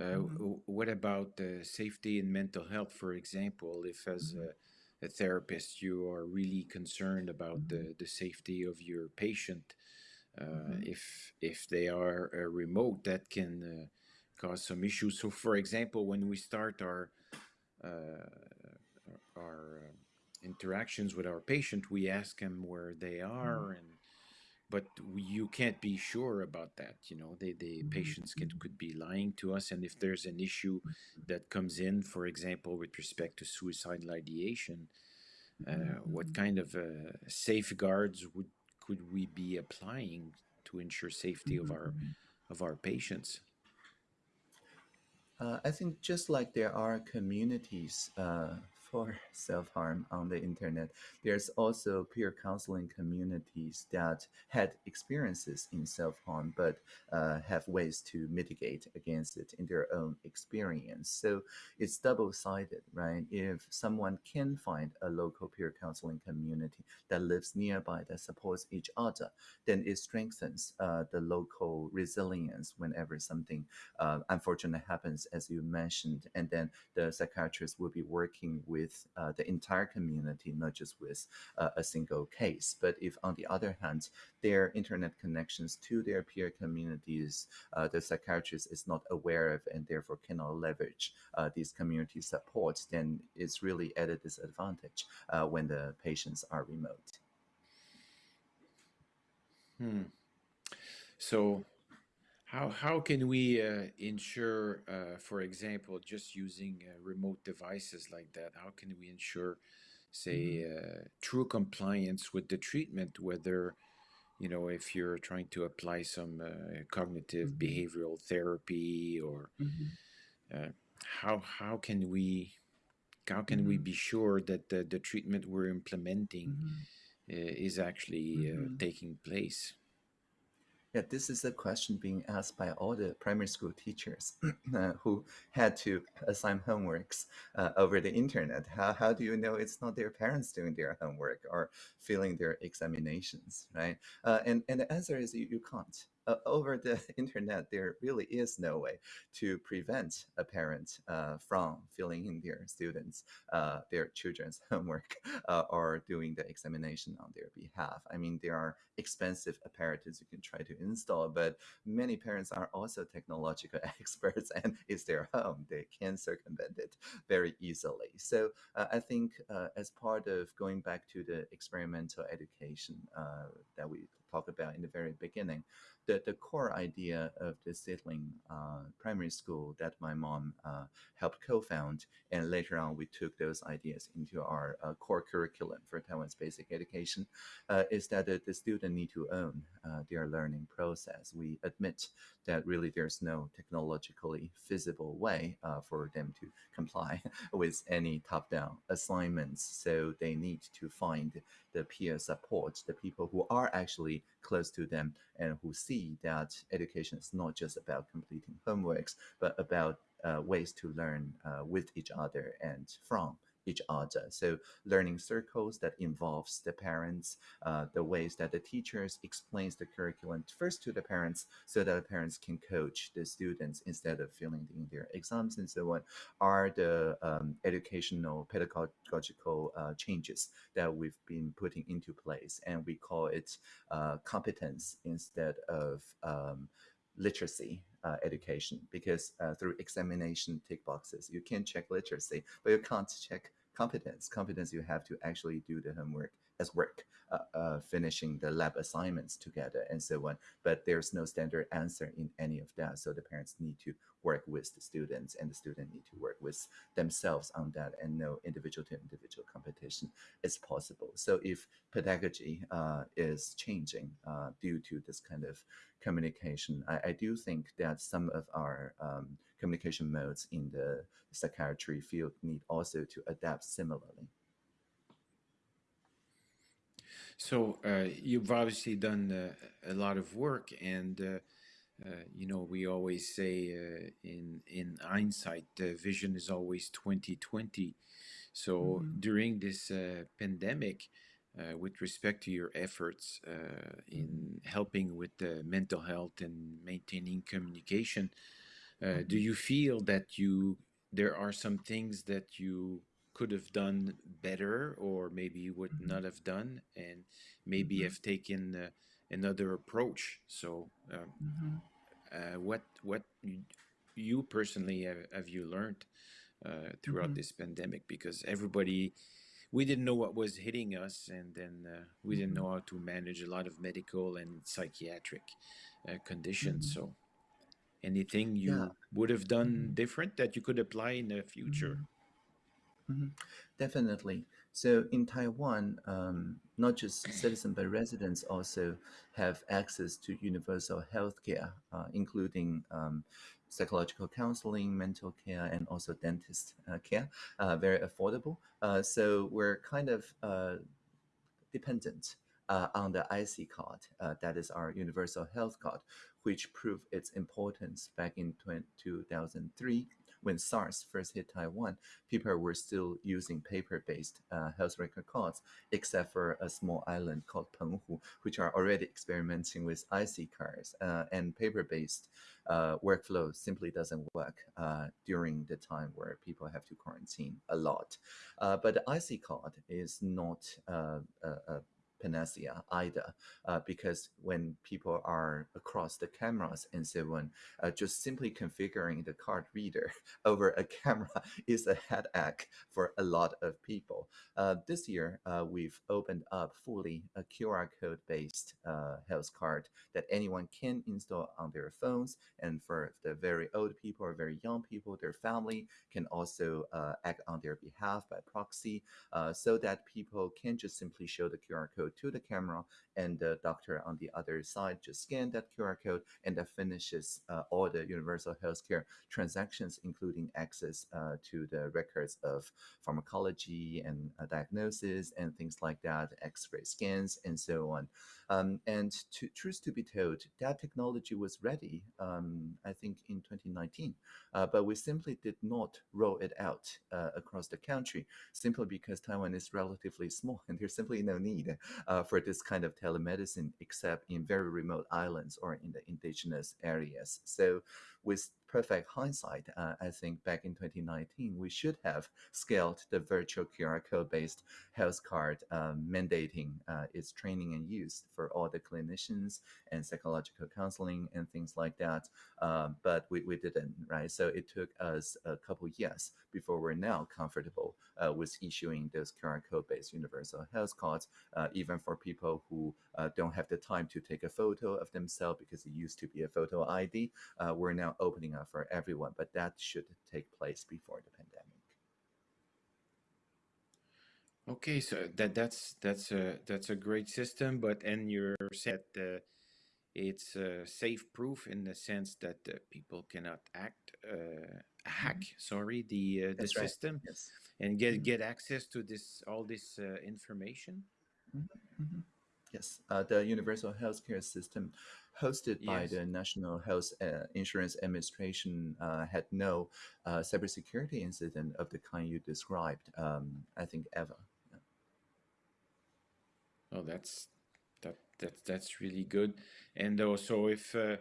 uh, uh, mm -hmm. what about safety and mental health, for example? If as mm -hmm. a, a, therapist you are really concerned about the, mm-hmm. the safety of your patient, uh, mm-hmm. if if they are uh, remote, that can uh, cause some issues. So, for example, when we start our our interactions with our patient, we ask them where they are mm-hmm. and but you can't be sure about that you know the the patients can, could be lying to us and if there's an issue that comes in for example with respect to suicidal ideation uh, what kind of uh, safeguards would could we be applying to ensure safety of our mm-hmm. of our patients? Uh, I think just like there are communities uh, for self-harm on the internet. There's also peer counseling communities that had experiences in self-harm, but uh, have ways to mitigate against it in their own experience. So it's double-sided, right? If someone can find a local peer counseling community that lives nearby that supports each other, then it strengthens uh, the local resilience whenever something uh, unfortunate happens, as you mentioned, and then the psychiatrist will be working with with uh, the entire community, not just with uh, a single case. But if, on the other hand, their internet connections to their peer communities, uh, the psychiatrist is not aware of and therefore cannot leverage uh, these community supports, then it's really at a disadvantage uh, when the patients are remote. Hmm. So how, how can we uh, ensure, uh, for example, just using uh, remote devices like that, how can we ensure, say, mm-hmm. uh, true compliance with the treatment, whether, you know, if you're trying to apply some uh, cognitive mm -hmm. behavioral therapy or mm -hmm. how, how can we, how can mm -hmm. we mm-hmm. be sure that the, the treatment we're implementing mm-hmm. is actually taking place? Yeah, this is a question being asked by all the primary school teachers uh, who had to assign homeworks uh, over the internet. How, how do you know it's not their parents doing their homework or filling their examinations, right? Uh, and, and the answer is you, you can't uh, over the internet, there really is no way to prevent a parent uh, from filling in their students, uh, their children's homework, uh, or doing the examination on their behalf. I mean, there are expensive apparatus you can try to install, but many parents are also technological experts and it's their home. They can circumvent it very easily. So uh, I think uh, as part of going back to the experimental education that we talked about in the very beginning, the, the core idea of the seedling uh, primary school that my mom uh, helped co-found, and later on we took those ideas into our uh, core curriculum for Taiwan's basic education, uh, is that the, the student need to own uh, their learning process. We admit that really there's no technologically feasible way uh, for them to comply with any top-down assignments, so they need to find the peer support, the people who are actually close to them and who see see that education is not just about completing homeworks, but about uh, ways to learn uh, with each other and from each other. So learning circles that involves the parents, uh, the ways that the teachers explains the curriculum first to the parents so that the parents can coach the students instead of filling in their exams and so on are the um, educational pedagogical uh, changes that we've been putting into place. And we call it uh, competence instead of um, literacy uh, education because uh, through examination tick boxes you can check literacy but you can't check competence. Competence you have to actually do the homework as work uh, uh, finishing the lab assignments together and so on but there's no standard answer in any of that so the parents need to work with the students and the student need to work with themselves on that and no individual to individual competition is possible so if pedagogy uh, is changing uh, due to this kind of communication. I, I do think that some of our um, communication modes in the psychiatry field need also to adapt similarly. So uh, you've obviously done uh, a lot of work, and uh, uh you know we always say uh, in in hindsight, the vision is always twenty twenty. So mm -hmm. during this uh, pandemic, uh, with respect to your efforts uh, in helping with the mental health and maintaining communication. Uh, do mm-hmm. you feel that you there are some things that you could have done better, or maybe would mm-hmm. not have done, and maybe mm-hmm. have taken uh, another approach? So, um, mm-hmm. Uh, what what you, personally have, have, you learned uh, throughout mm-hmm. this pandemic? Because everybody we didn't know what was hitting us, and then uh, we didn't know how to manage a lot of medical and psychiatric uh, conditions. Mm-hmm. So, anything you yeah. would have done mm-hmm. different that you could apply in the future? Mm-hmm. mm-hmm. Definitely. So in Taiwan, um, not just citizens but residents also have access to universal healthcare, uh, including um, psychological counseling, mental care, and also dentist uh, care, uh, very affordable. Uh, so we're kind of uh, dependent uh, on the IC card, uh, that is our universal health card, which proved its importance back in 2003 when SARS first hit Taiwan, people were still using paper-based uh, health record cards, except for a small island called Penghu, which are already experimenting with IC cards. Uh, and paper-based uh, workflow simply doesn't work uh, during the time where people have to quarantine a lot. Uh, but the IC card is not uh, a, a panacea either, uh, because when people are across the cameras and so on, uh, just simply configuring the card reader over a camera is a headache for a lot of people. Uh, this year, uh, we've opened up fully a QR code based uh, health card that anyone can install on their phones. And for the very old people or very young people, their family can also uh, act on their behalf by proxy so that people can just simply show the QR code to the camera and the doctor on the other side just scan that QR code and that finishes uh, all the universal healthcare transactions, including access uh, to the records of pharmacology and uh, diagnosis and things like that, X-ray scans and so on. Um, and to, truth to be told, that technology was ready, um, I think, in 2019, uh, but we simply did not roll it out uh, across the country simply because Taiwan is relatively small and there's simply no need uh, for this kind of telemedicine except in very remote islands or in the indigenous areas. So with perfect hindsight, uh, I think back in 2019, we should have scaled the virtual QR code based health card, um, mandating uh, its training and use for all the clinicians and psychological counseling and things like that. Uh, but we, we didn't, right? So it took us a couple years before we're now comfortable uh, with issuing those QR code based universal health cards, uh, even for people who uh, don't have the time to take a photo of themselves because it used to be a photo ID. we're now opening up for everyone, but that should take place before the pandemic. Okay, so that that's that's a that's a great system, but and you're said uh, it's uh, safe proof in the sense that uh, people cannot act uh, hack. Mm -hmm. Sorry, the uh, the system yes. and get mm -hmm. get access to this all this uh, information. Mm -hmm. Yes, uh, the universal healthcare system hosted by the National Health uh, Insurance Administration uh, had no uh, cybersecurity incident of the kind you described, um, I think, ever. Yeah. Oh, that's that that that's really good. And also, if uh,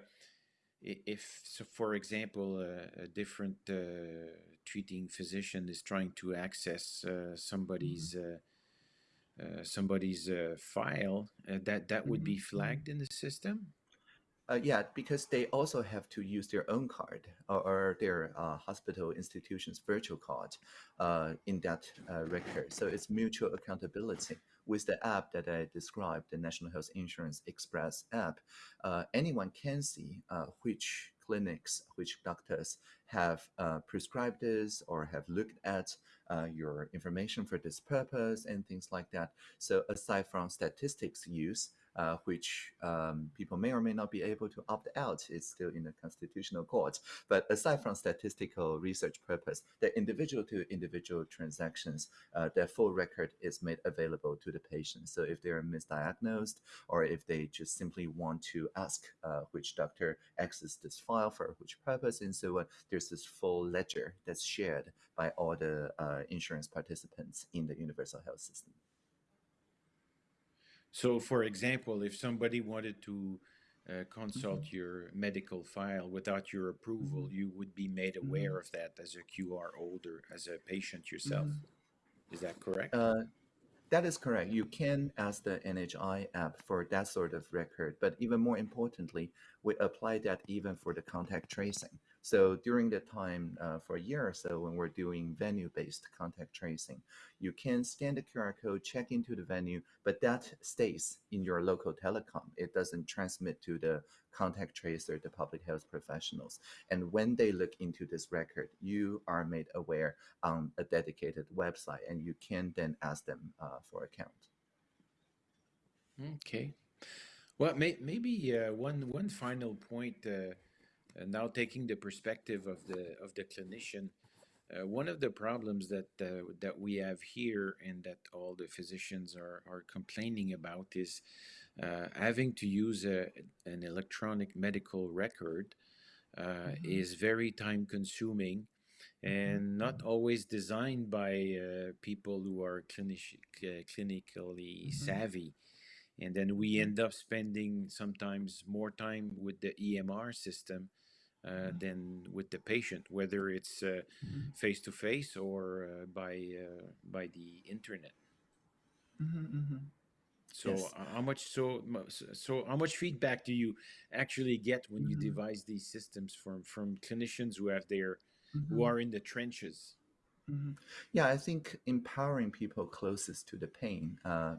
if so, for example, uh, a different uh, treating physician is trying to access uh, somebody's uh, uh, somebody's uh, file, uh, that that would Mhm, be mhm. flagged in the system. Uh, yeah, because they also have to use their own card or, or their uh, hospital institution's virtual card uh, in that uh, record. So it's mutual accountability. With the app that I described, the National Health Insurance Express app, uh, anyone can see uh, which clinics, which doctors have uh, prescribed this or have looked at uh, your information for this purpose and things like that. So aside from statistics use, uh, which um, people may or may not be able to opt out. It's still in the constitutional court. But aside from statistical research purpose, the individual to individual transactions, uh, their full record is made available to the patient. So if they're misdiagnosed or if they just simply want to ask uh, which doctor accessed this file for which purpose and so on, there's this full ledger that's shared by all the uh, insurance participants in the universal health system. So, for example, if somebody wanted to uh, consult Mm-hmm. your medical file without your approval, you would be made Mm-hmm. aware of that as a QR holder, as a patient yourself. Is that correct? Uh, that is correct. You can ask the NHI app for that sort of record, but even more importantly, we apply that even for the contact tracing. So during the time uh, for a year or so when we're doing venue-based contact tracing, you can scan the QR code, check into the venue, but that stays in your local telecom. It doesn't transmit to the contact tracer, the public health professionals. And when they look into this record, you are made aware on a dedicated website, and you can then ask them uh, for account. Okay. Well, may, maybe uh, one one final point. Uh, uh, now, taking the perspective of the of the clinician, uh, one of the problems that uh, that we have here, and that all the physicians are are complaining about, is uh, having to use a, an electronic medical record. Uh, Is very time consuming and not always designed by uh, people who are clinic- cl- clinically savvy. And then we end up spending sometimes more time with the EMR system uh, than with the patient, whether it's face to face or uh, by uh, by the internet. So Yes. uh, how much so so how much feedback do you actually get when you devise these systems from from clinicians who have their who are in the trenches? Yeah, I think empowering people closest to the pain, uh,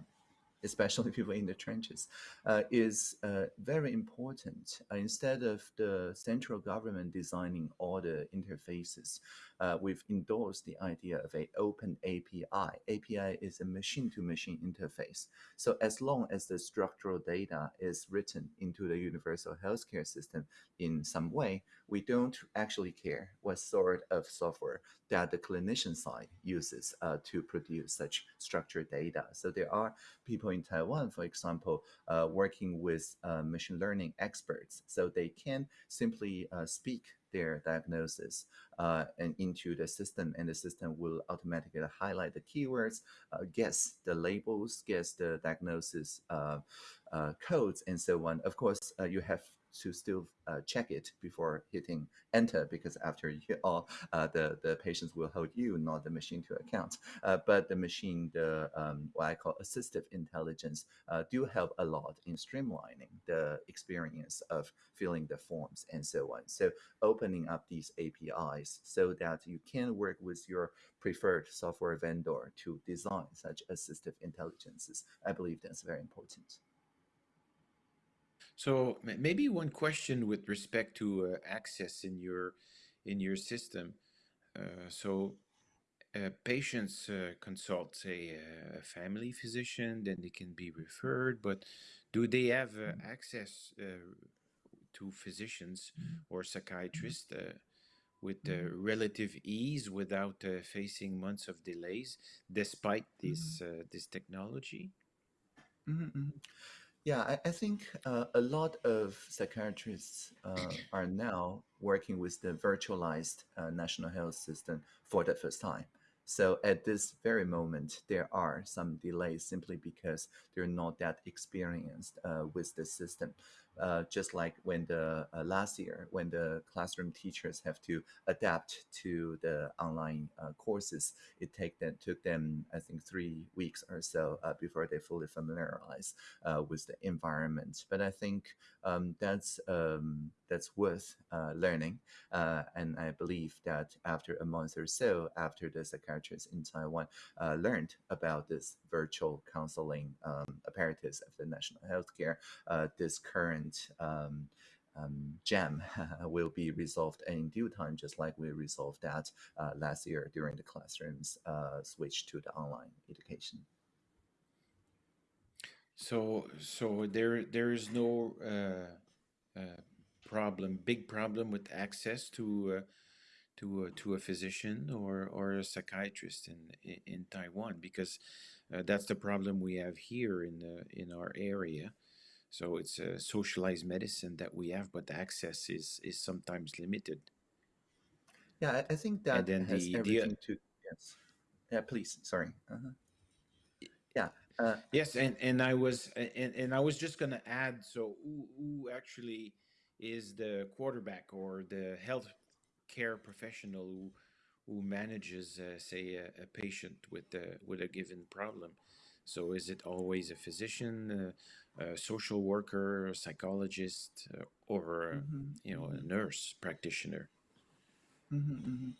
especially people in the trenches, uh, is uh, very important. Uh, instead of the central government designing all the interfaces, uh, we've endorsed the idea of a open API. API is a machine-to-machine interface. So as long as the structural data is written into the universal healthcare system in some way, we don't actually care what sort of software that the clinician side uses uh, to produce such structured data. So there are people in Taiwan, for example, uh, working with uh, machine learning experts. So they can simply uh, speak their diagnosis uh, and into the system, and the system will automatically highlight the keywords, uh, guess the labels, guess the diagnosis codes, and so on. Of course, you have to still uh, check it before hitting enter because after you all uh, the the patients will hold you not the machine to account. Uh, but the machine the um, what i call assistive intelligence uh, do help a lot in streamlining the experience of filling the forms and so on. So opening up these apis so that you can work with your preferred software vendor to design such assistive intelligences. I believe that's very important So maybe one question with respect to uh, access in your in your system. Uh, so uh, patients uh, consult, say, a family physician, then they can be referred. But do they have uh, access uh, to physicians or psychiatrists uh, with uh, relative ease without uh, facing months of delays, despite this uh, this technology? Mhm, mhm. Yeah, I, I think uh, a lot of psychiatrists uh, are now working with the virtualized uh, national health system for the first time. So at this very moment, there are some delays simply because they're not that experienced uh, with the system. Uh, just like when the uh, last year when the classroom teachers have to adapt to the online uh, courses it take them took them i think three weeks or so uh, before they fully familiarize uh, with the environment. But i think um, that's um, that's worth learning and i believe that after a month or so after the psychiatrists in taiwan learned about this virtual counseling um, apparatus of the national healthcare this current current um, um, jam will be resolved in due time, just like we resolved that uh, last year during the classrooms uh, switch to the online education. So, so there there is no uh, uh problem, big problem with access to uh, to uh, to a physician or or a psychiatrist in in Taiwan because that's the problem we have here in the in our area so it's a socialized medicine that we have, but the access is is sometimes limited. Yeah, I, think that and has the, everything the, to yes. Yeah, please. Sorry. Uh-huh. Yeah. Uh, yes, and and I was and, and I was just gonna add. So who, who actually is the quarterback or the health care professional who who manages, uh, say, a, a, patient with a, with a given problem? So is it always a physician? A social worker, a psychologist, uh, or mm-hmm. you know a mm-hmm. nurse practitioner. Mm-hmm, mm-hmm.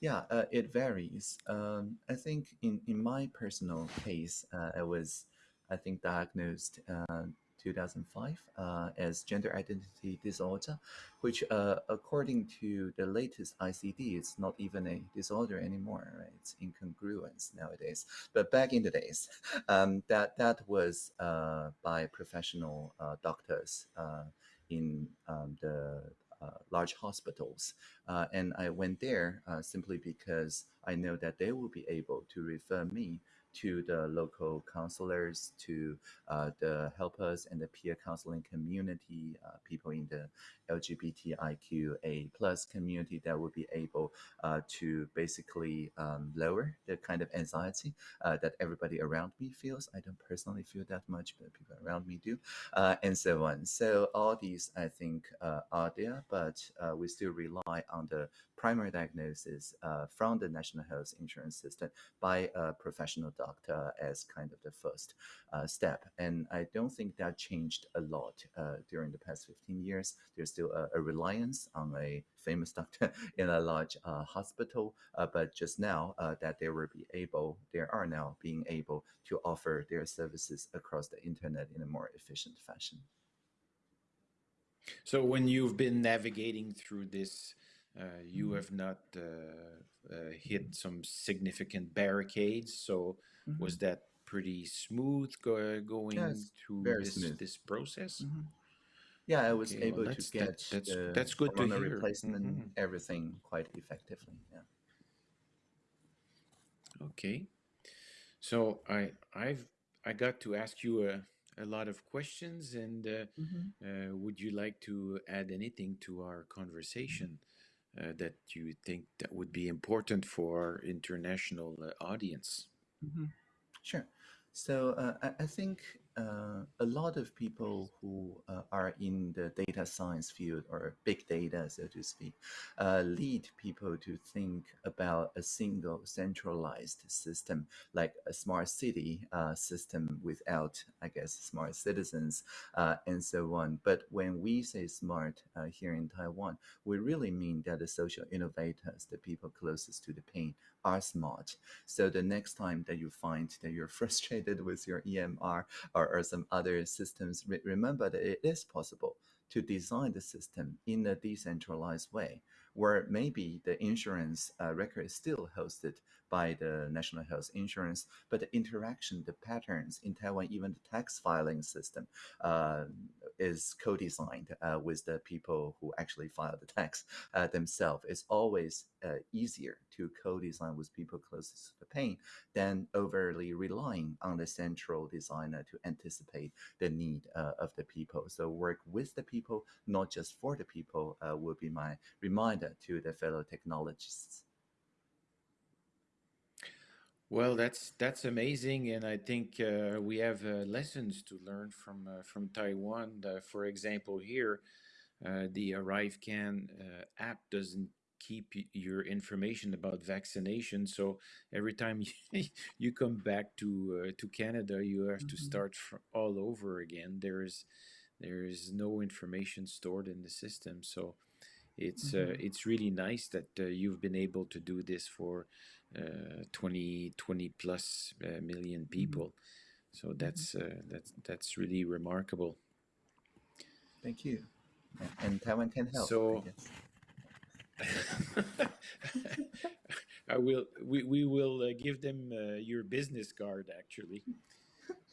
Yeah, uh, it varies. Um, I think in in my personal case, uh, I was I think diagnosed uh, 2005 uh, as gender identity disorder, which, uh, according to the latest ICD, is not even a disorder anymore. Right? It's incongruence nowadays. But back in the days, um, that that was uh, by professional uh, doctors uh, in um, the uh, large hospitals. Uh, and I went there uh, simply because I know that they will be able to refer me to the local counselors, to uh, the helpers and the peer counseling community, uh, people in the LGBTIQA plus community that would be able uh, to basically um, lower the kind of anxiety that everybody around me feels. I don't personally feel that much, but people around me do, and so on. So all these, I think, are there, but we still rely on the primary diagnosis uh, from the national health insurance system by a professional doctor as kind of the first step. And I don't think that changed a lot during the past 15 years. There's still a, a reliance on a famous doctor in a large uh, hospital, uh, but just now uh, that they will be able, they are now being able to offer their services across the internet in a more efficient fashion. So when you've been navigating through this, uh, you mm-hmm. have not uh, uh, hit some significant barricades. So mm -hmm. was that pretty smooth go going yes, through this, this process? Mm -hmm. Yeah, I was okay, able well, to get that, that's, the that's good to hear. replacement, mm -hmm. everything quite effectively. Yeah. Okay, so I I've I got to ask you a, a lot of questions, and uh, mm -hmm. uh, would you like to add anything to our conversation that you think that would be important for international uh, audience? Mm -hmm. Sure. So uh, I, I, think uh, a lot of people who uh, are in the data science field or big data, so to speak, uh, lead people to think about a single centralized system like a smart city uh, system without, I guess, smart citizens uh, and so on. But when we say smart uh, here in Taiwan, we really mean that the social innovators, the people closest to the pain, are smart. So the next time that you find that you're frustrated with your EMR or or, some other systems, re remember that it is possible to design the system in a decentralized way, where maybe the insurance uh, record is still hosted by the National Health Insurance, but the interaction, the patterns in Taiwan, even the tax filing system, uh, is co-designed uh, with the people who actually file the tax uh, themselves. It's always uh, easier to co-design with people closest to the pain than overly relying on the central designer to anticipate the need uh, of the people. So work with the people, not just for the people, uh, will be my reminder to the fellow technologists. Well, that's that's amazing, and I think uh, we have uh, lessons to learn from uh, from Taiwan. Uh, for example, here, uh, the ArriveCAN uh, app doesn't keep your information about vaccination, so every time you, you come back to to Canada, you have mm -hmm. to mm-hmm. start all over again. There is there is no information stored in the system, so it's mm -hmm. it's really nice that you've been able to do this for uh, 20 20 plus uh, million mm-hmm. people. So mm-hmm. that's uh, that's that's really remarkable. Thank you. And taiwan can help so I will we, we will uh, give them uh, your business card actually.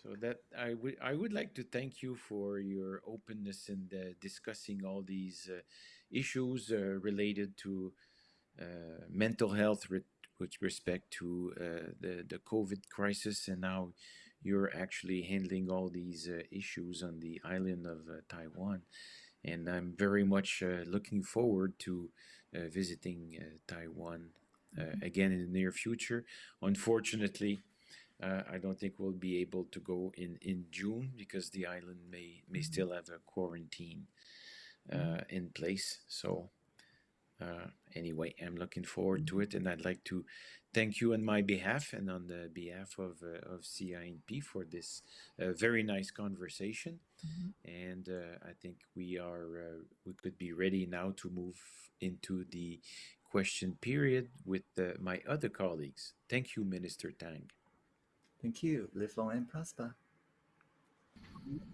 So that I would I would like to thank you for your openness in uh, discussing all these issues related to mental health with respect to uh, the, the COVID crisis and now you're actually handling all these uh, issues on the island of uh, Taiwan. And I'm very much uh, looking forward to uh, visiting uh, Taiwan mm-hmm. again in the near future. Unfortunately, I don't think we'll be able to go in, in June because the island may, may mm-hmm. still have a quarantine mm-hmm. in place. So uh, anyway, I'm looking forward to it, and I'd like to thank you on my behalf and on the behalf of uh, of CINP for this uh, very nice conversation. Mm -hmm. And uh, I think we are uh, we could be ready now to move into the question period with uh, my other colleagues. Thank you, Minister Tang. Thank you. Live long and prosper.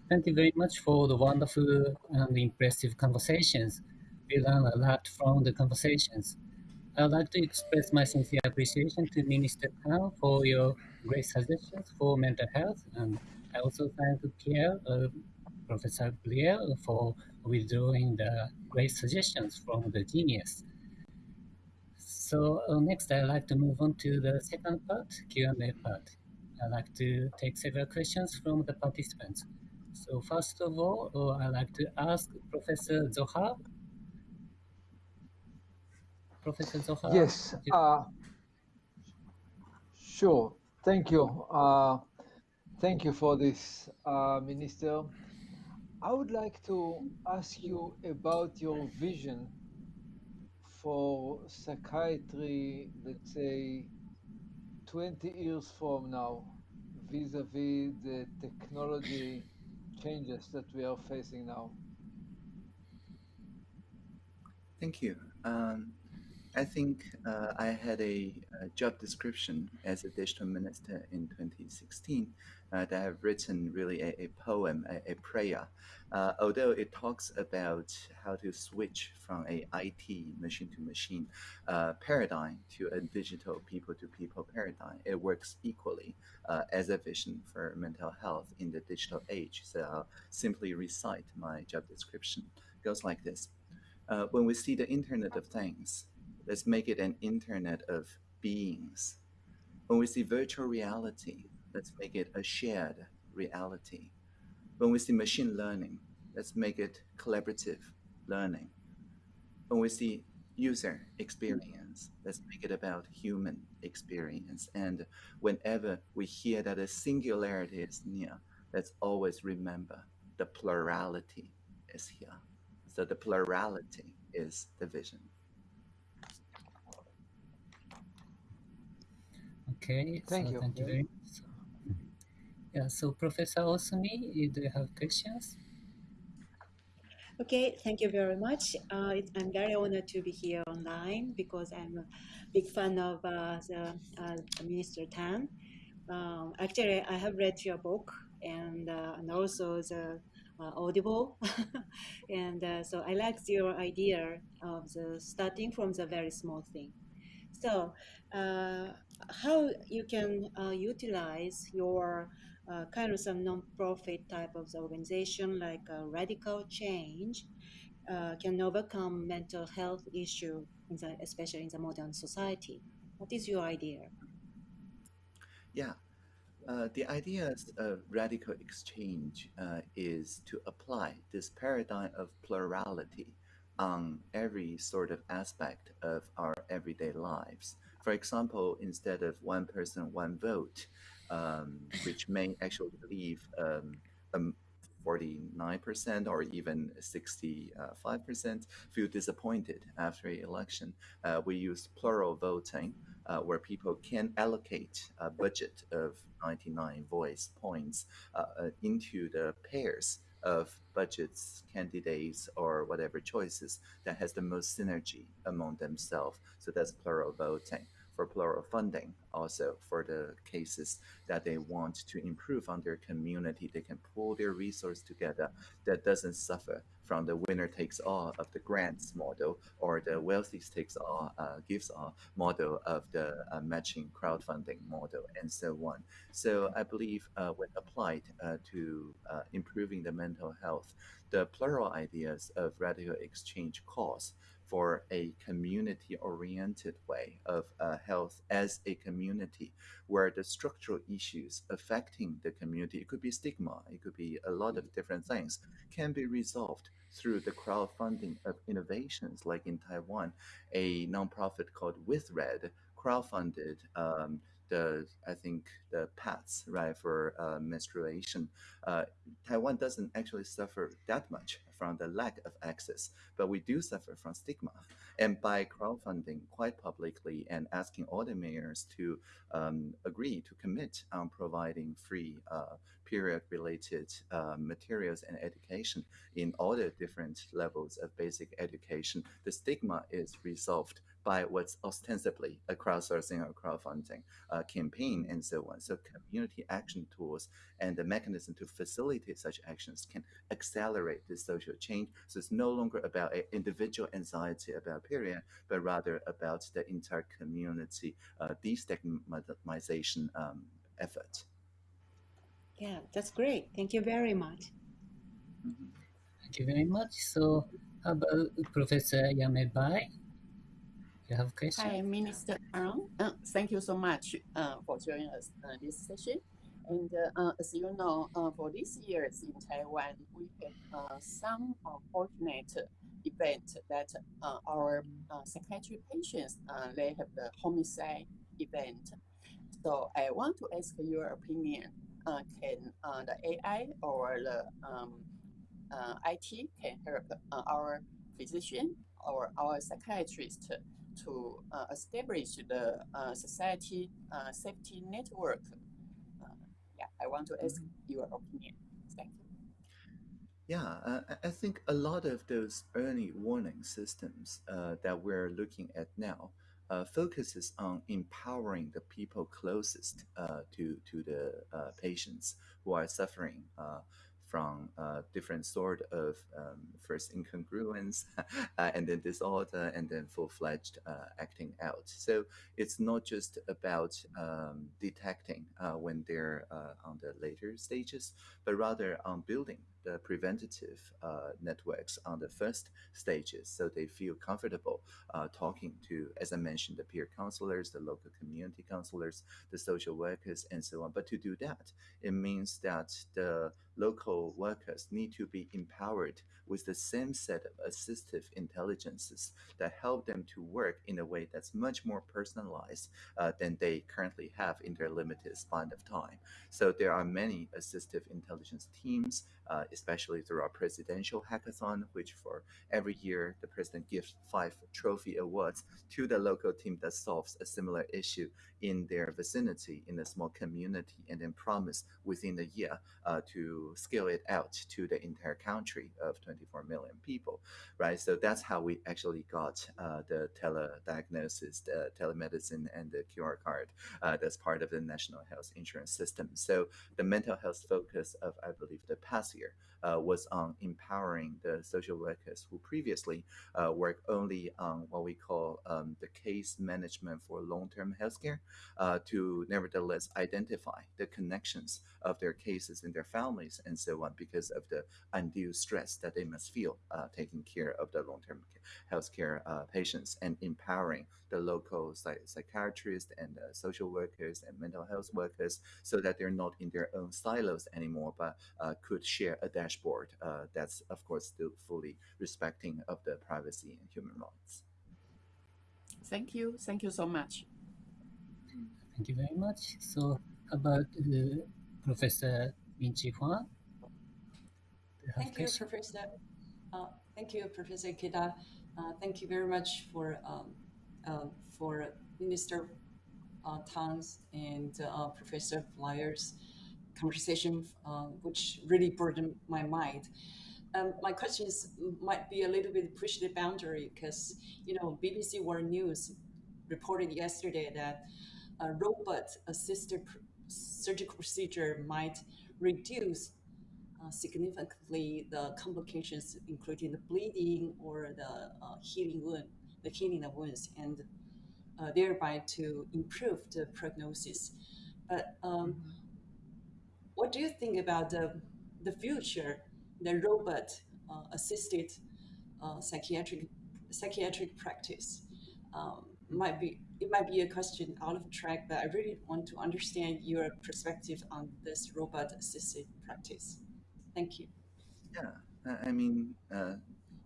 Thank you very much for the wonderful and impressive conversations we learn a lot from the conversations. I'd like to express my sincere appreciation to Minister Tang for your great suggestions for mental health, and I also thank Pierre, uh, Professor Blier, for withdrawing the great suggestions from the genius. So uh, next, I'd like to move on to the second part, Q&A part. I'd like to take several questions from the participants. So first of all, uh, I'd like to ask Professor Zohar Professor Zohar? Yes. Uh, sure. Thank you. Uh, thank you for this, uh, Minister. I would like to ask you about your vision for psychiatry, let's say 20 years from now, vis-a-vis -vis the technology changes that we are facing now. Thank you. Um, I think uh, I had a, a, job description as a digital minister in 2016 uh, that I've written really a, a poem, a, a prayer. Uh, although it talks about how to switch from a IT machine to machine uh, paradigm to a digital people to people paradigm, it works equally uh, as a vision for mental health in the digital age. So I'll simply recite my job description. It goes like this. Uh, when we see the Internet of Things, Let's make it an internet of beings. When we see virtual reality, let's make it a shared reality. When we see machine learning, let's make it collaborative learning. When we see user experience, let's make it about human experience. And whenever we hear that a singularity is near, let's always remember the plurality is here. So the plurality is the vision. Okay, thank so you. Thank you very much. Yeah, so Professor Osumi, do you have questions? Okay, thank you very much. Uh, I'm very honored to be here online because I'm a big fan of uh, the uh, Minister Tan. Um, actually, I have read your book and, uh, and also the uh, Audible. and uh, so I like your idea of the starting from the very small thing. So uh, how you can uh, utilize your uh, kind of some non-profit type of organization like uh, Radical Change uh, can overcome mental health issue, in the, especially in the modern society. What is your idea? Yeah. Uh, the idea of RadicalxChange uh, is to apply this paradigm of plurality on every sort of aspect of our everyday lives. For example, instead of one person, one vote, um, which may actually leave um, um, 49% or even 65% feel disappointed after election. Uh, we use plural voting, uh, where people can allocate a budget of 99 voice points uh, uh, into the pairs of budgets, candidates, or whatever choices that has the most synergy among themselves. So that's plural voting for plural funding also for the cases that they want to improve on their community. They can pull their resource together that doesn't suffer from the winner takes all of the grants model or the wealthy takes all uh, gives all model of the uh, matching crowdfunding model and so on. So i believe uh, when applied uh, to uh, improving the mental health the plural ideas of RadicalxChange cause for a community oriented way of uh, health as a community where the structural issues affecting the community it could be stigma it could be a lot of different things can be resolved through the crowdfunding of innovations. Like in taiwan a nonprofit called With Red crowdfunded um, the I think the paths right for uh, menstruation. Uh, Taiwan doesn't actually suffer that much from the lack of access, but we do suffer from stigma. And by crowdfunding quite publicly and asking all the mayors to um, agree to commit on providing free uh, period-related uh, materials and education in all the different levels of basic education, the stigma is resolved by what's ostensibly a crowdsourcing or crowdfunding uh, campaign and so on. So community action tools and the mechanism to facilitate such actions can accelerate this social change. So it's no longer about an individual anxiety about period, but rather about the entire community uh, destigmatization um, effort. Yeah, that's great. Thank you very much. Mm -hmm. Thank you very much. So, how about Professor Ya-Mei Bai? You have a question? Hi, Minister Ang. Uh, thank you so much uh, for joining us uh, this session. And uh, as you know, uh, for this year in Taiwan, we had uh, some unfortunate event that our psychiatric patients, they have the homicide event. So I want to ask your opinion. can the AI or the um, IT can help our physician or our psychiatrist to uh, establish the uh, society uh, safety network? yeah, I want to ask mm-hmm. your opinion. Thank you. Yeah, I think a lot of those early warning systems that we're looking at now uh, focuses on empowering the people closest uh, to to the uh, patients who are suffering from uh, different sort of um, first incongruence uh, and then disorder and then full-fledged uh, acting out. So it's not just about um, detecting uh, when they're uh, on the later stages, but rather on building the preventative uh, networks on the first stages so they feel comfortable uh, talking to, as I mentioned, the peer counselors, the local community counselors, the social workers, and so on. But to do that, it means that the local workers need to be empowered with the same set of assistive intelligences that help them to work in a way that's much more personalized uh, than they currently have in their limited span of time. So there are many assistive intelligence teams, uh, especially through our presidential hackathon, which for every year the president gives five trophy awards to the local team that solves a similar issue in their vicinity in a small community and then promise within a year uh, to scale it out to the entire country of 24 million people, right? So that's how we actually got uh, the telediagnosis, the telemedicine, and the QR card uh, that's part of the national health insurance system. So the mental health focus of, I believe, the past year uh, was on empowering the social workers who previously uh, worked only on what we call um, the case management for long-term healthcare uh, to nevertheless identify the connections of their cases in their families and so on because of the undue stress that they must feel uh, taking care of the long-term healthcare uh, patients and empowering the local psych- psychiatrists and uh, social workers and mental health workers so that they're not in their own silos anymore, but uh, could share a dashboard uh, that's, of course, still fully respecting of the privacy and human rights. Thank you. Thank you so much. Thank you very much. So, about uh, Professor Ming-Chyi you Thank you. Professor. Uh, thank you, Professor Ikeda. Uh, thank you very much for um, uh, for Minister uh, Tang's and uh, Professor Blier's conversation, uh, which really burdened my mind. Um, my questions might be a little bit push the boundary because you know BBC World News reported yesterday that a robot-assisted pr- surgical procedure might reduce uh, significantly the complications, including the bleeding or the uh, healing wound, the healing of wounds, and uh, thereby to improve the prognosis. But um, what do you think about the the future, the robot uh, assisted uh, psychiatric psychiatric practice? Um, might be it might be a question out of track, but I really want to understand your perspective on this robot assisted practice. Thank you. Yeah, I- mean, uh,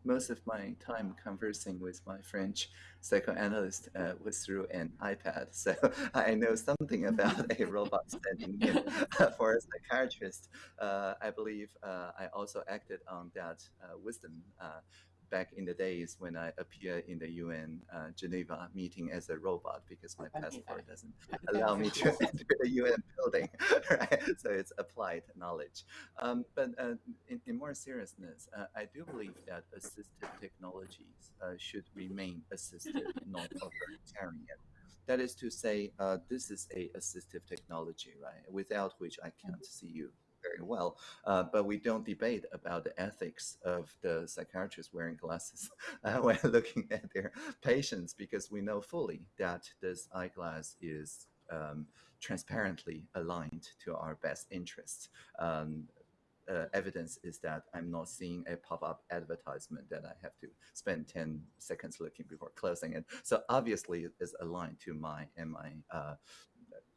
most of my time conversing with my French psychoanalyst uh, was through an iPad, so I know something about a robot standing in. For a psychiatrist, uh, I believe uh, I also acted on that uh, wisdom. Back in the days when I appeared in the UN uh, Geneva meeting as a robot because my passport doesn't allow me to enter the UN building, right? So it's applied knowledge. Um, but uh, in, in more seriousness, uh, I do believe that assistive technologies uh, should remain assistive, not authoritarian. That is to say, uh, this is a assistive technology, right? Without which I can't see you very well. Uh, but we don't debate about the ethics of the psychiatrists wearing glasses uh, when looking at their patients because we know fully that this eyeglass is um, transparently aligned to our best interests. Um, uh, evidence is that I'm not seeing a pop-up advertisement that I have to spend 10 seconds looking before closing it. So obviously it is aligned to my and my uh,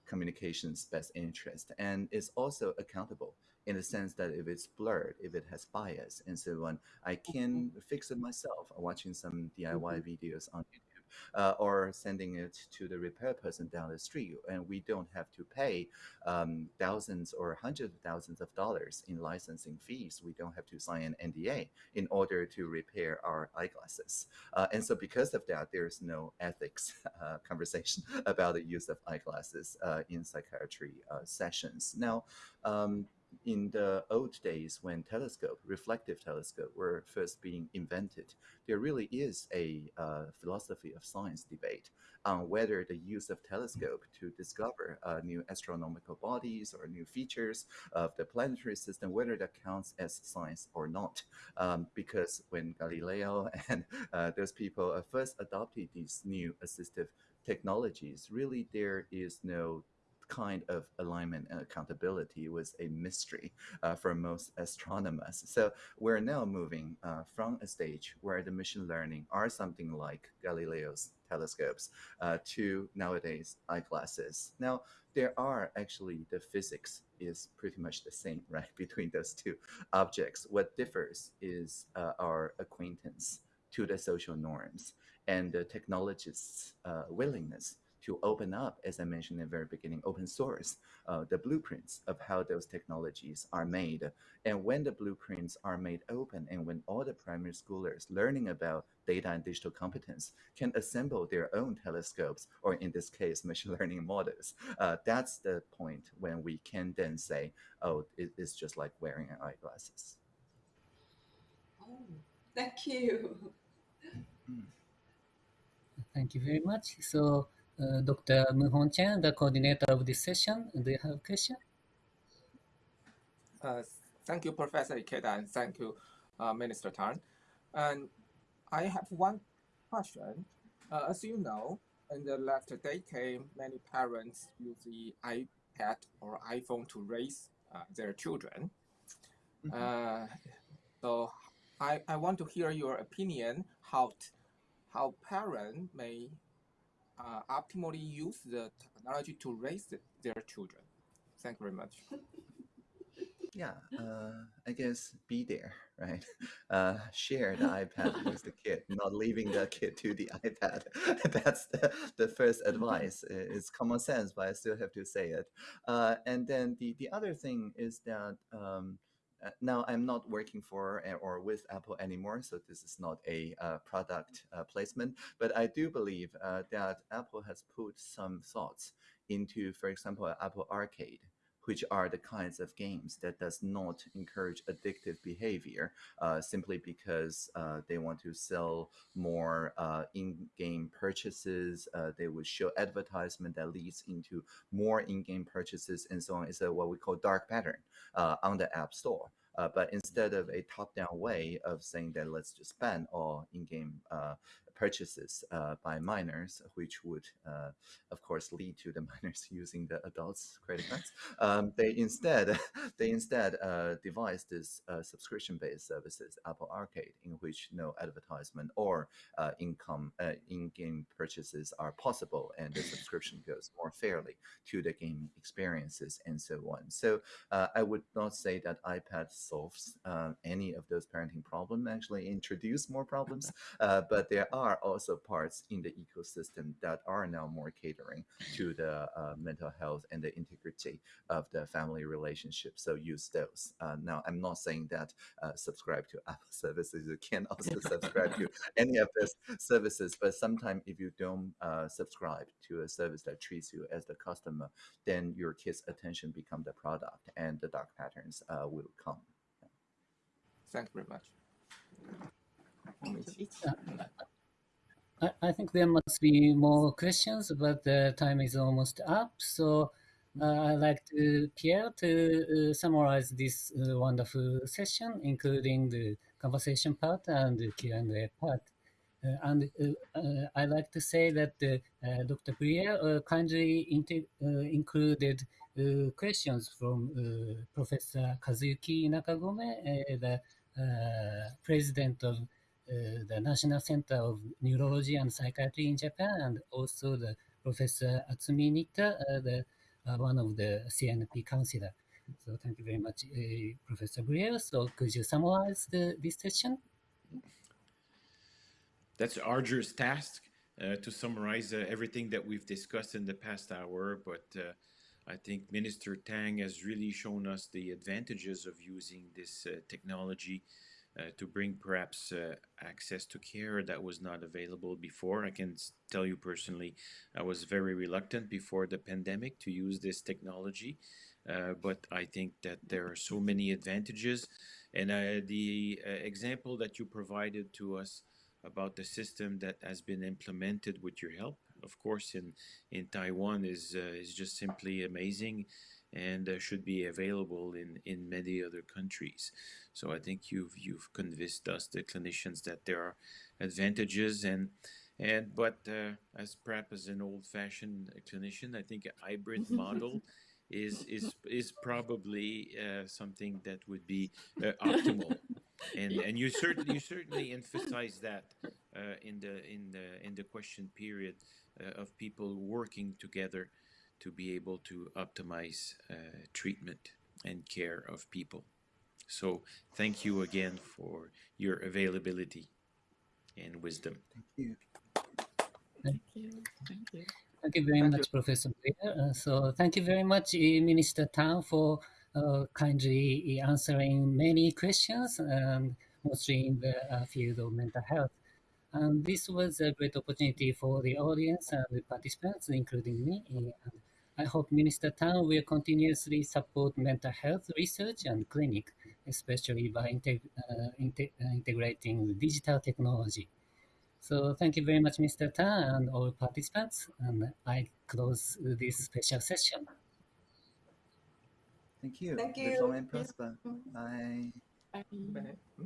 communications best interest and is also accountable in the sense that if it's blurred, if it has bias and so on, I can mm-hmm. fix it myself watching some DIY mm-hmm. videos on YouTube. Uh, or sending it to the repair person down the street, and we don't have to pay um, thousands or hundreds of thousands of dollars in licensing fees. We don't have to sign an NDA in order to repair our eyeglasses. Uh, and so, because of that, there's no ethics uh, conversation about the use of eyeglasses uh, in psychiatry uh, sessions. Now, um, in the old days when telescope, reflective telescope, were first being invented, there really is a uh, philosophy of science debate on whether the use of telescope to discover uh, new astronomical bodies or new features of the planetary system, whether that counts as science or not. Um, because when Galileo and uh, those people uh, first adopted these new assistive technologies, really there is no kind of alignment and accountability was a mystery uh, for most astronomers. So we're now moving uh, from a stage where the machine learning are something like Galileo's telescopes uh, to nowadays eyeglasses. Now, there are actually the physics is pretty much the same, right, between those two objects. What differs is uh, our acquaintance to the social norms and the technologists' uh, willingness to open up, as I mentioned in the very beginning, open source, uh, the blueprints of how those technologies are made. And when the blueprints are made open and when all the primary schoolers learning about data and digital competence can assemble their own telescopes, or in this case, machine learning models, uh, that's the point when we can then say, oh, it, it's just like wearing eyeglasses. Oh, thank you. Thank you very much. So, uh, Dr. Muhon Chen, the coordinator of this session, do you have a question? Uh, thank you, Professor Ikeda, and thank you, uh, Minister Tan. And I have one question. Uh, as you know, in the last decade, many parents use the iPad or iPhone to raise uh, their children. Uh, so I, I want to hear your opinion how t- how parents may uh, optimally use the technology to raise their children. Thank you very much. Yeah, uh, I guess be there, right? Uh, share the iPad with the kid, not leaving the kid to the iPad. That's the, the first advice. It's common sense, but I still have to say it. Uh, and then the, the other thing is that um, uh, now I'm not working for uh, or with Apple anymore, so this is not a uh, product uh, placement. But I do believe uh, that Apple has put some thoughts into, for example, Apple Arcade which are the kinds of games that does not encourage addictive behavior uh, simply because uh, they want to sell more uh, in-game purchases. Uh, they would show advertisement that leads into more in-game purchases and so on. It's a, what we call dark pattern uh, on the App Store. Uh, but instead of a top-down way of saying that let's just ban all in-game uh, purchases uh, by minors, which would, uh, of course, lead to the minors using the adults' credit cards. Um, they instead they instead uh, devised this uh, subscription-based services, Apple Arcade, in which no advertisement or uh, income uh, in-game purchases are possible, and the subscription goes more fairly to the game experiences and so on. So uh, I would not say that iPad solves any of those parenting problems. Actually, introduce more problems, uh, but there are also parts in the ecosystem that are now more catering to the uh, mental health and the integrity of the family relationship. So use those. Uh, now, I'm not saying that uh, subscribe to Apple services. You can also subscribe to any of those services, but sometimes if you don't uh, subscribe to a service that treats you as the customer, then your kid's attention become the product, and the dark patterns uh, will come. Thank you very much. Thank you. It's- I, I think there must be more questions, but the time is almost up. So uh, I'd like to Pierre to uh, summarize this uh, wonderful session, including the conversation part and the Q&A part. Uh, and uh, uh, I'd like to say that Dr. Pierre kindly included questions from Professor Kazuki Nakagome, the president of the National Center of Neurology and Psychiatry in Japan, and also the Professor Atsumi Nitta, uh, the uh, one of the CINP counselor. So thank you very much, uh, Professor Blier. So could you summarize the, this session? That's arduous task uh, to summarize uh, everything that we've discussed in the past hour, but uh, I think Minister Tang has really shown us the advantages of using this uh, technology uh, to bring perhaps uh, access to care that was not available before. I can tell you personally, I was very reluctant before the pandemic to use this technology, uh, but I think that there are so many advantages. And uh, the uh, example that you provided to us about the system that has been implemented with your help, of course, in in Taiwan is uh, is just simply amazing, and uh, should be available in in many other countries. So I think you've you've convinced us, the clinicians, that there are advantages and. And but uh, as perhaps as an old-fashioned clinician, I think a hybrid model is is is probably uh, something that would be uh, optimal and and you certainly you certainly emphasize that uh, in the in the in the question period uh, of people working together to be able to optimize uh, treatment and care of people. So thank you again for your availability and wisdom. Thank you. Thank you. Thank you. Thank you very Thank much, Professor Uh, so thank you very much, uh, Minister Tang, for uh, kindly answering many questions, and mostly in the uh, field of mental health. And this was a great opportunity for the audience and the participants, including me. And I hope Minister Tan will continuously support mental health research and clinic, especially by integ- uh, inte- uh, integrating digital technology. So thank you very much, Mr. Tan and all participants. And I close this special session. Thank you. Thank you. long and prosper. Bye. Bye. Bennett. Hmm?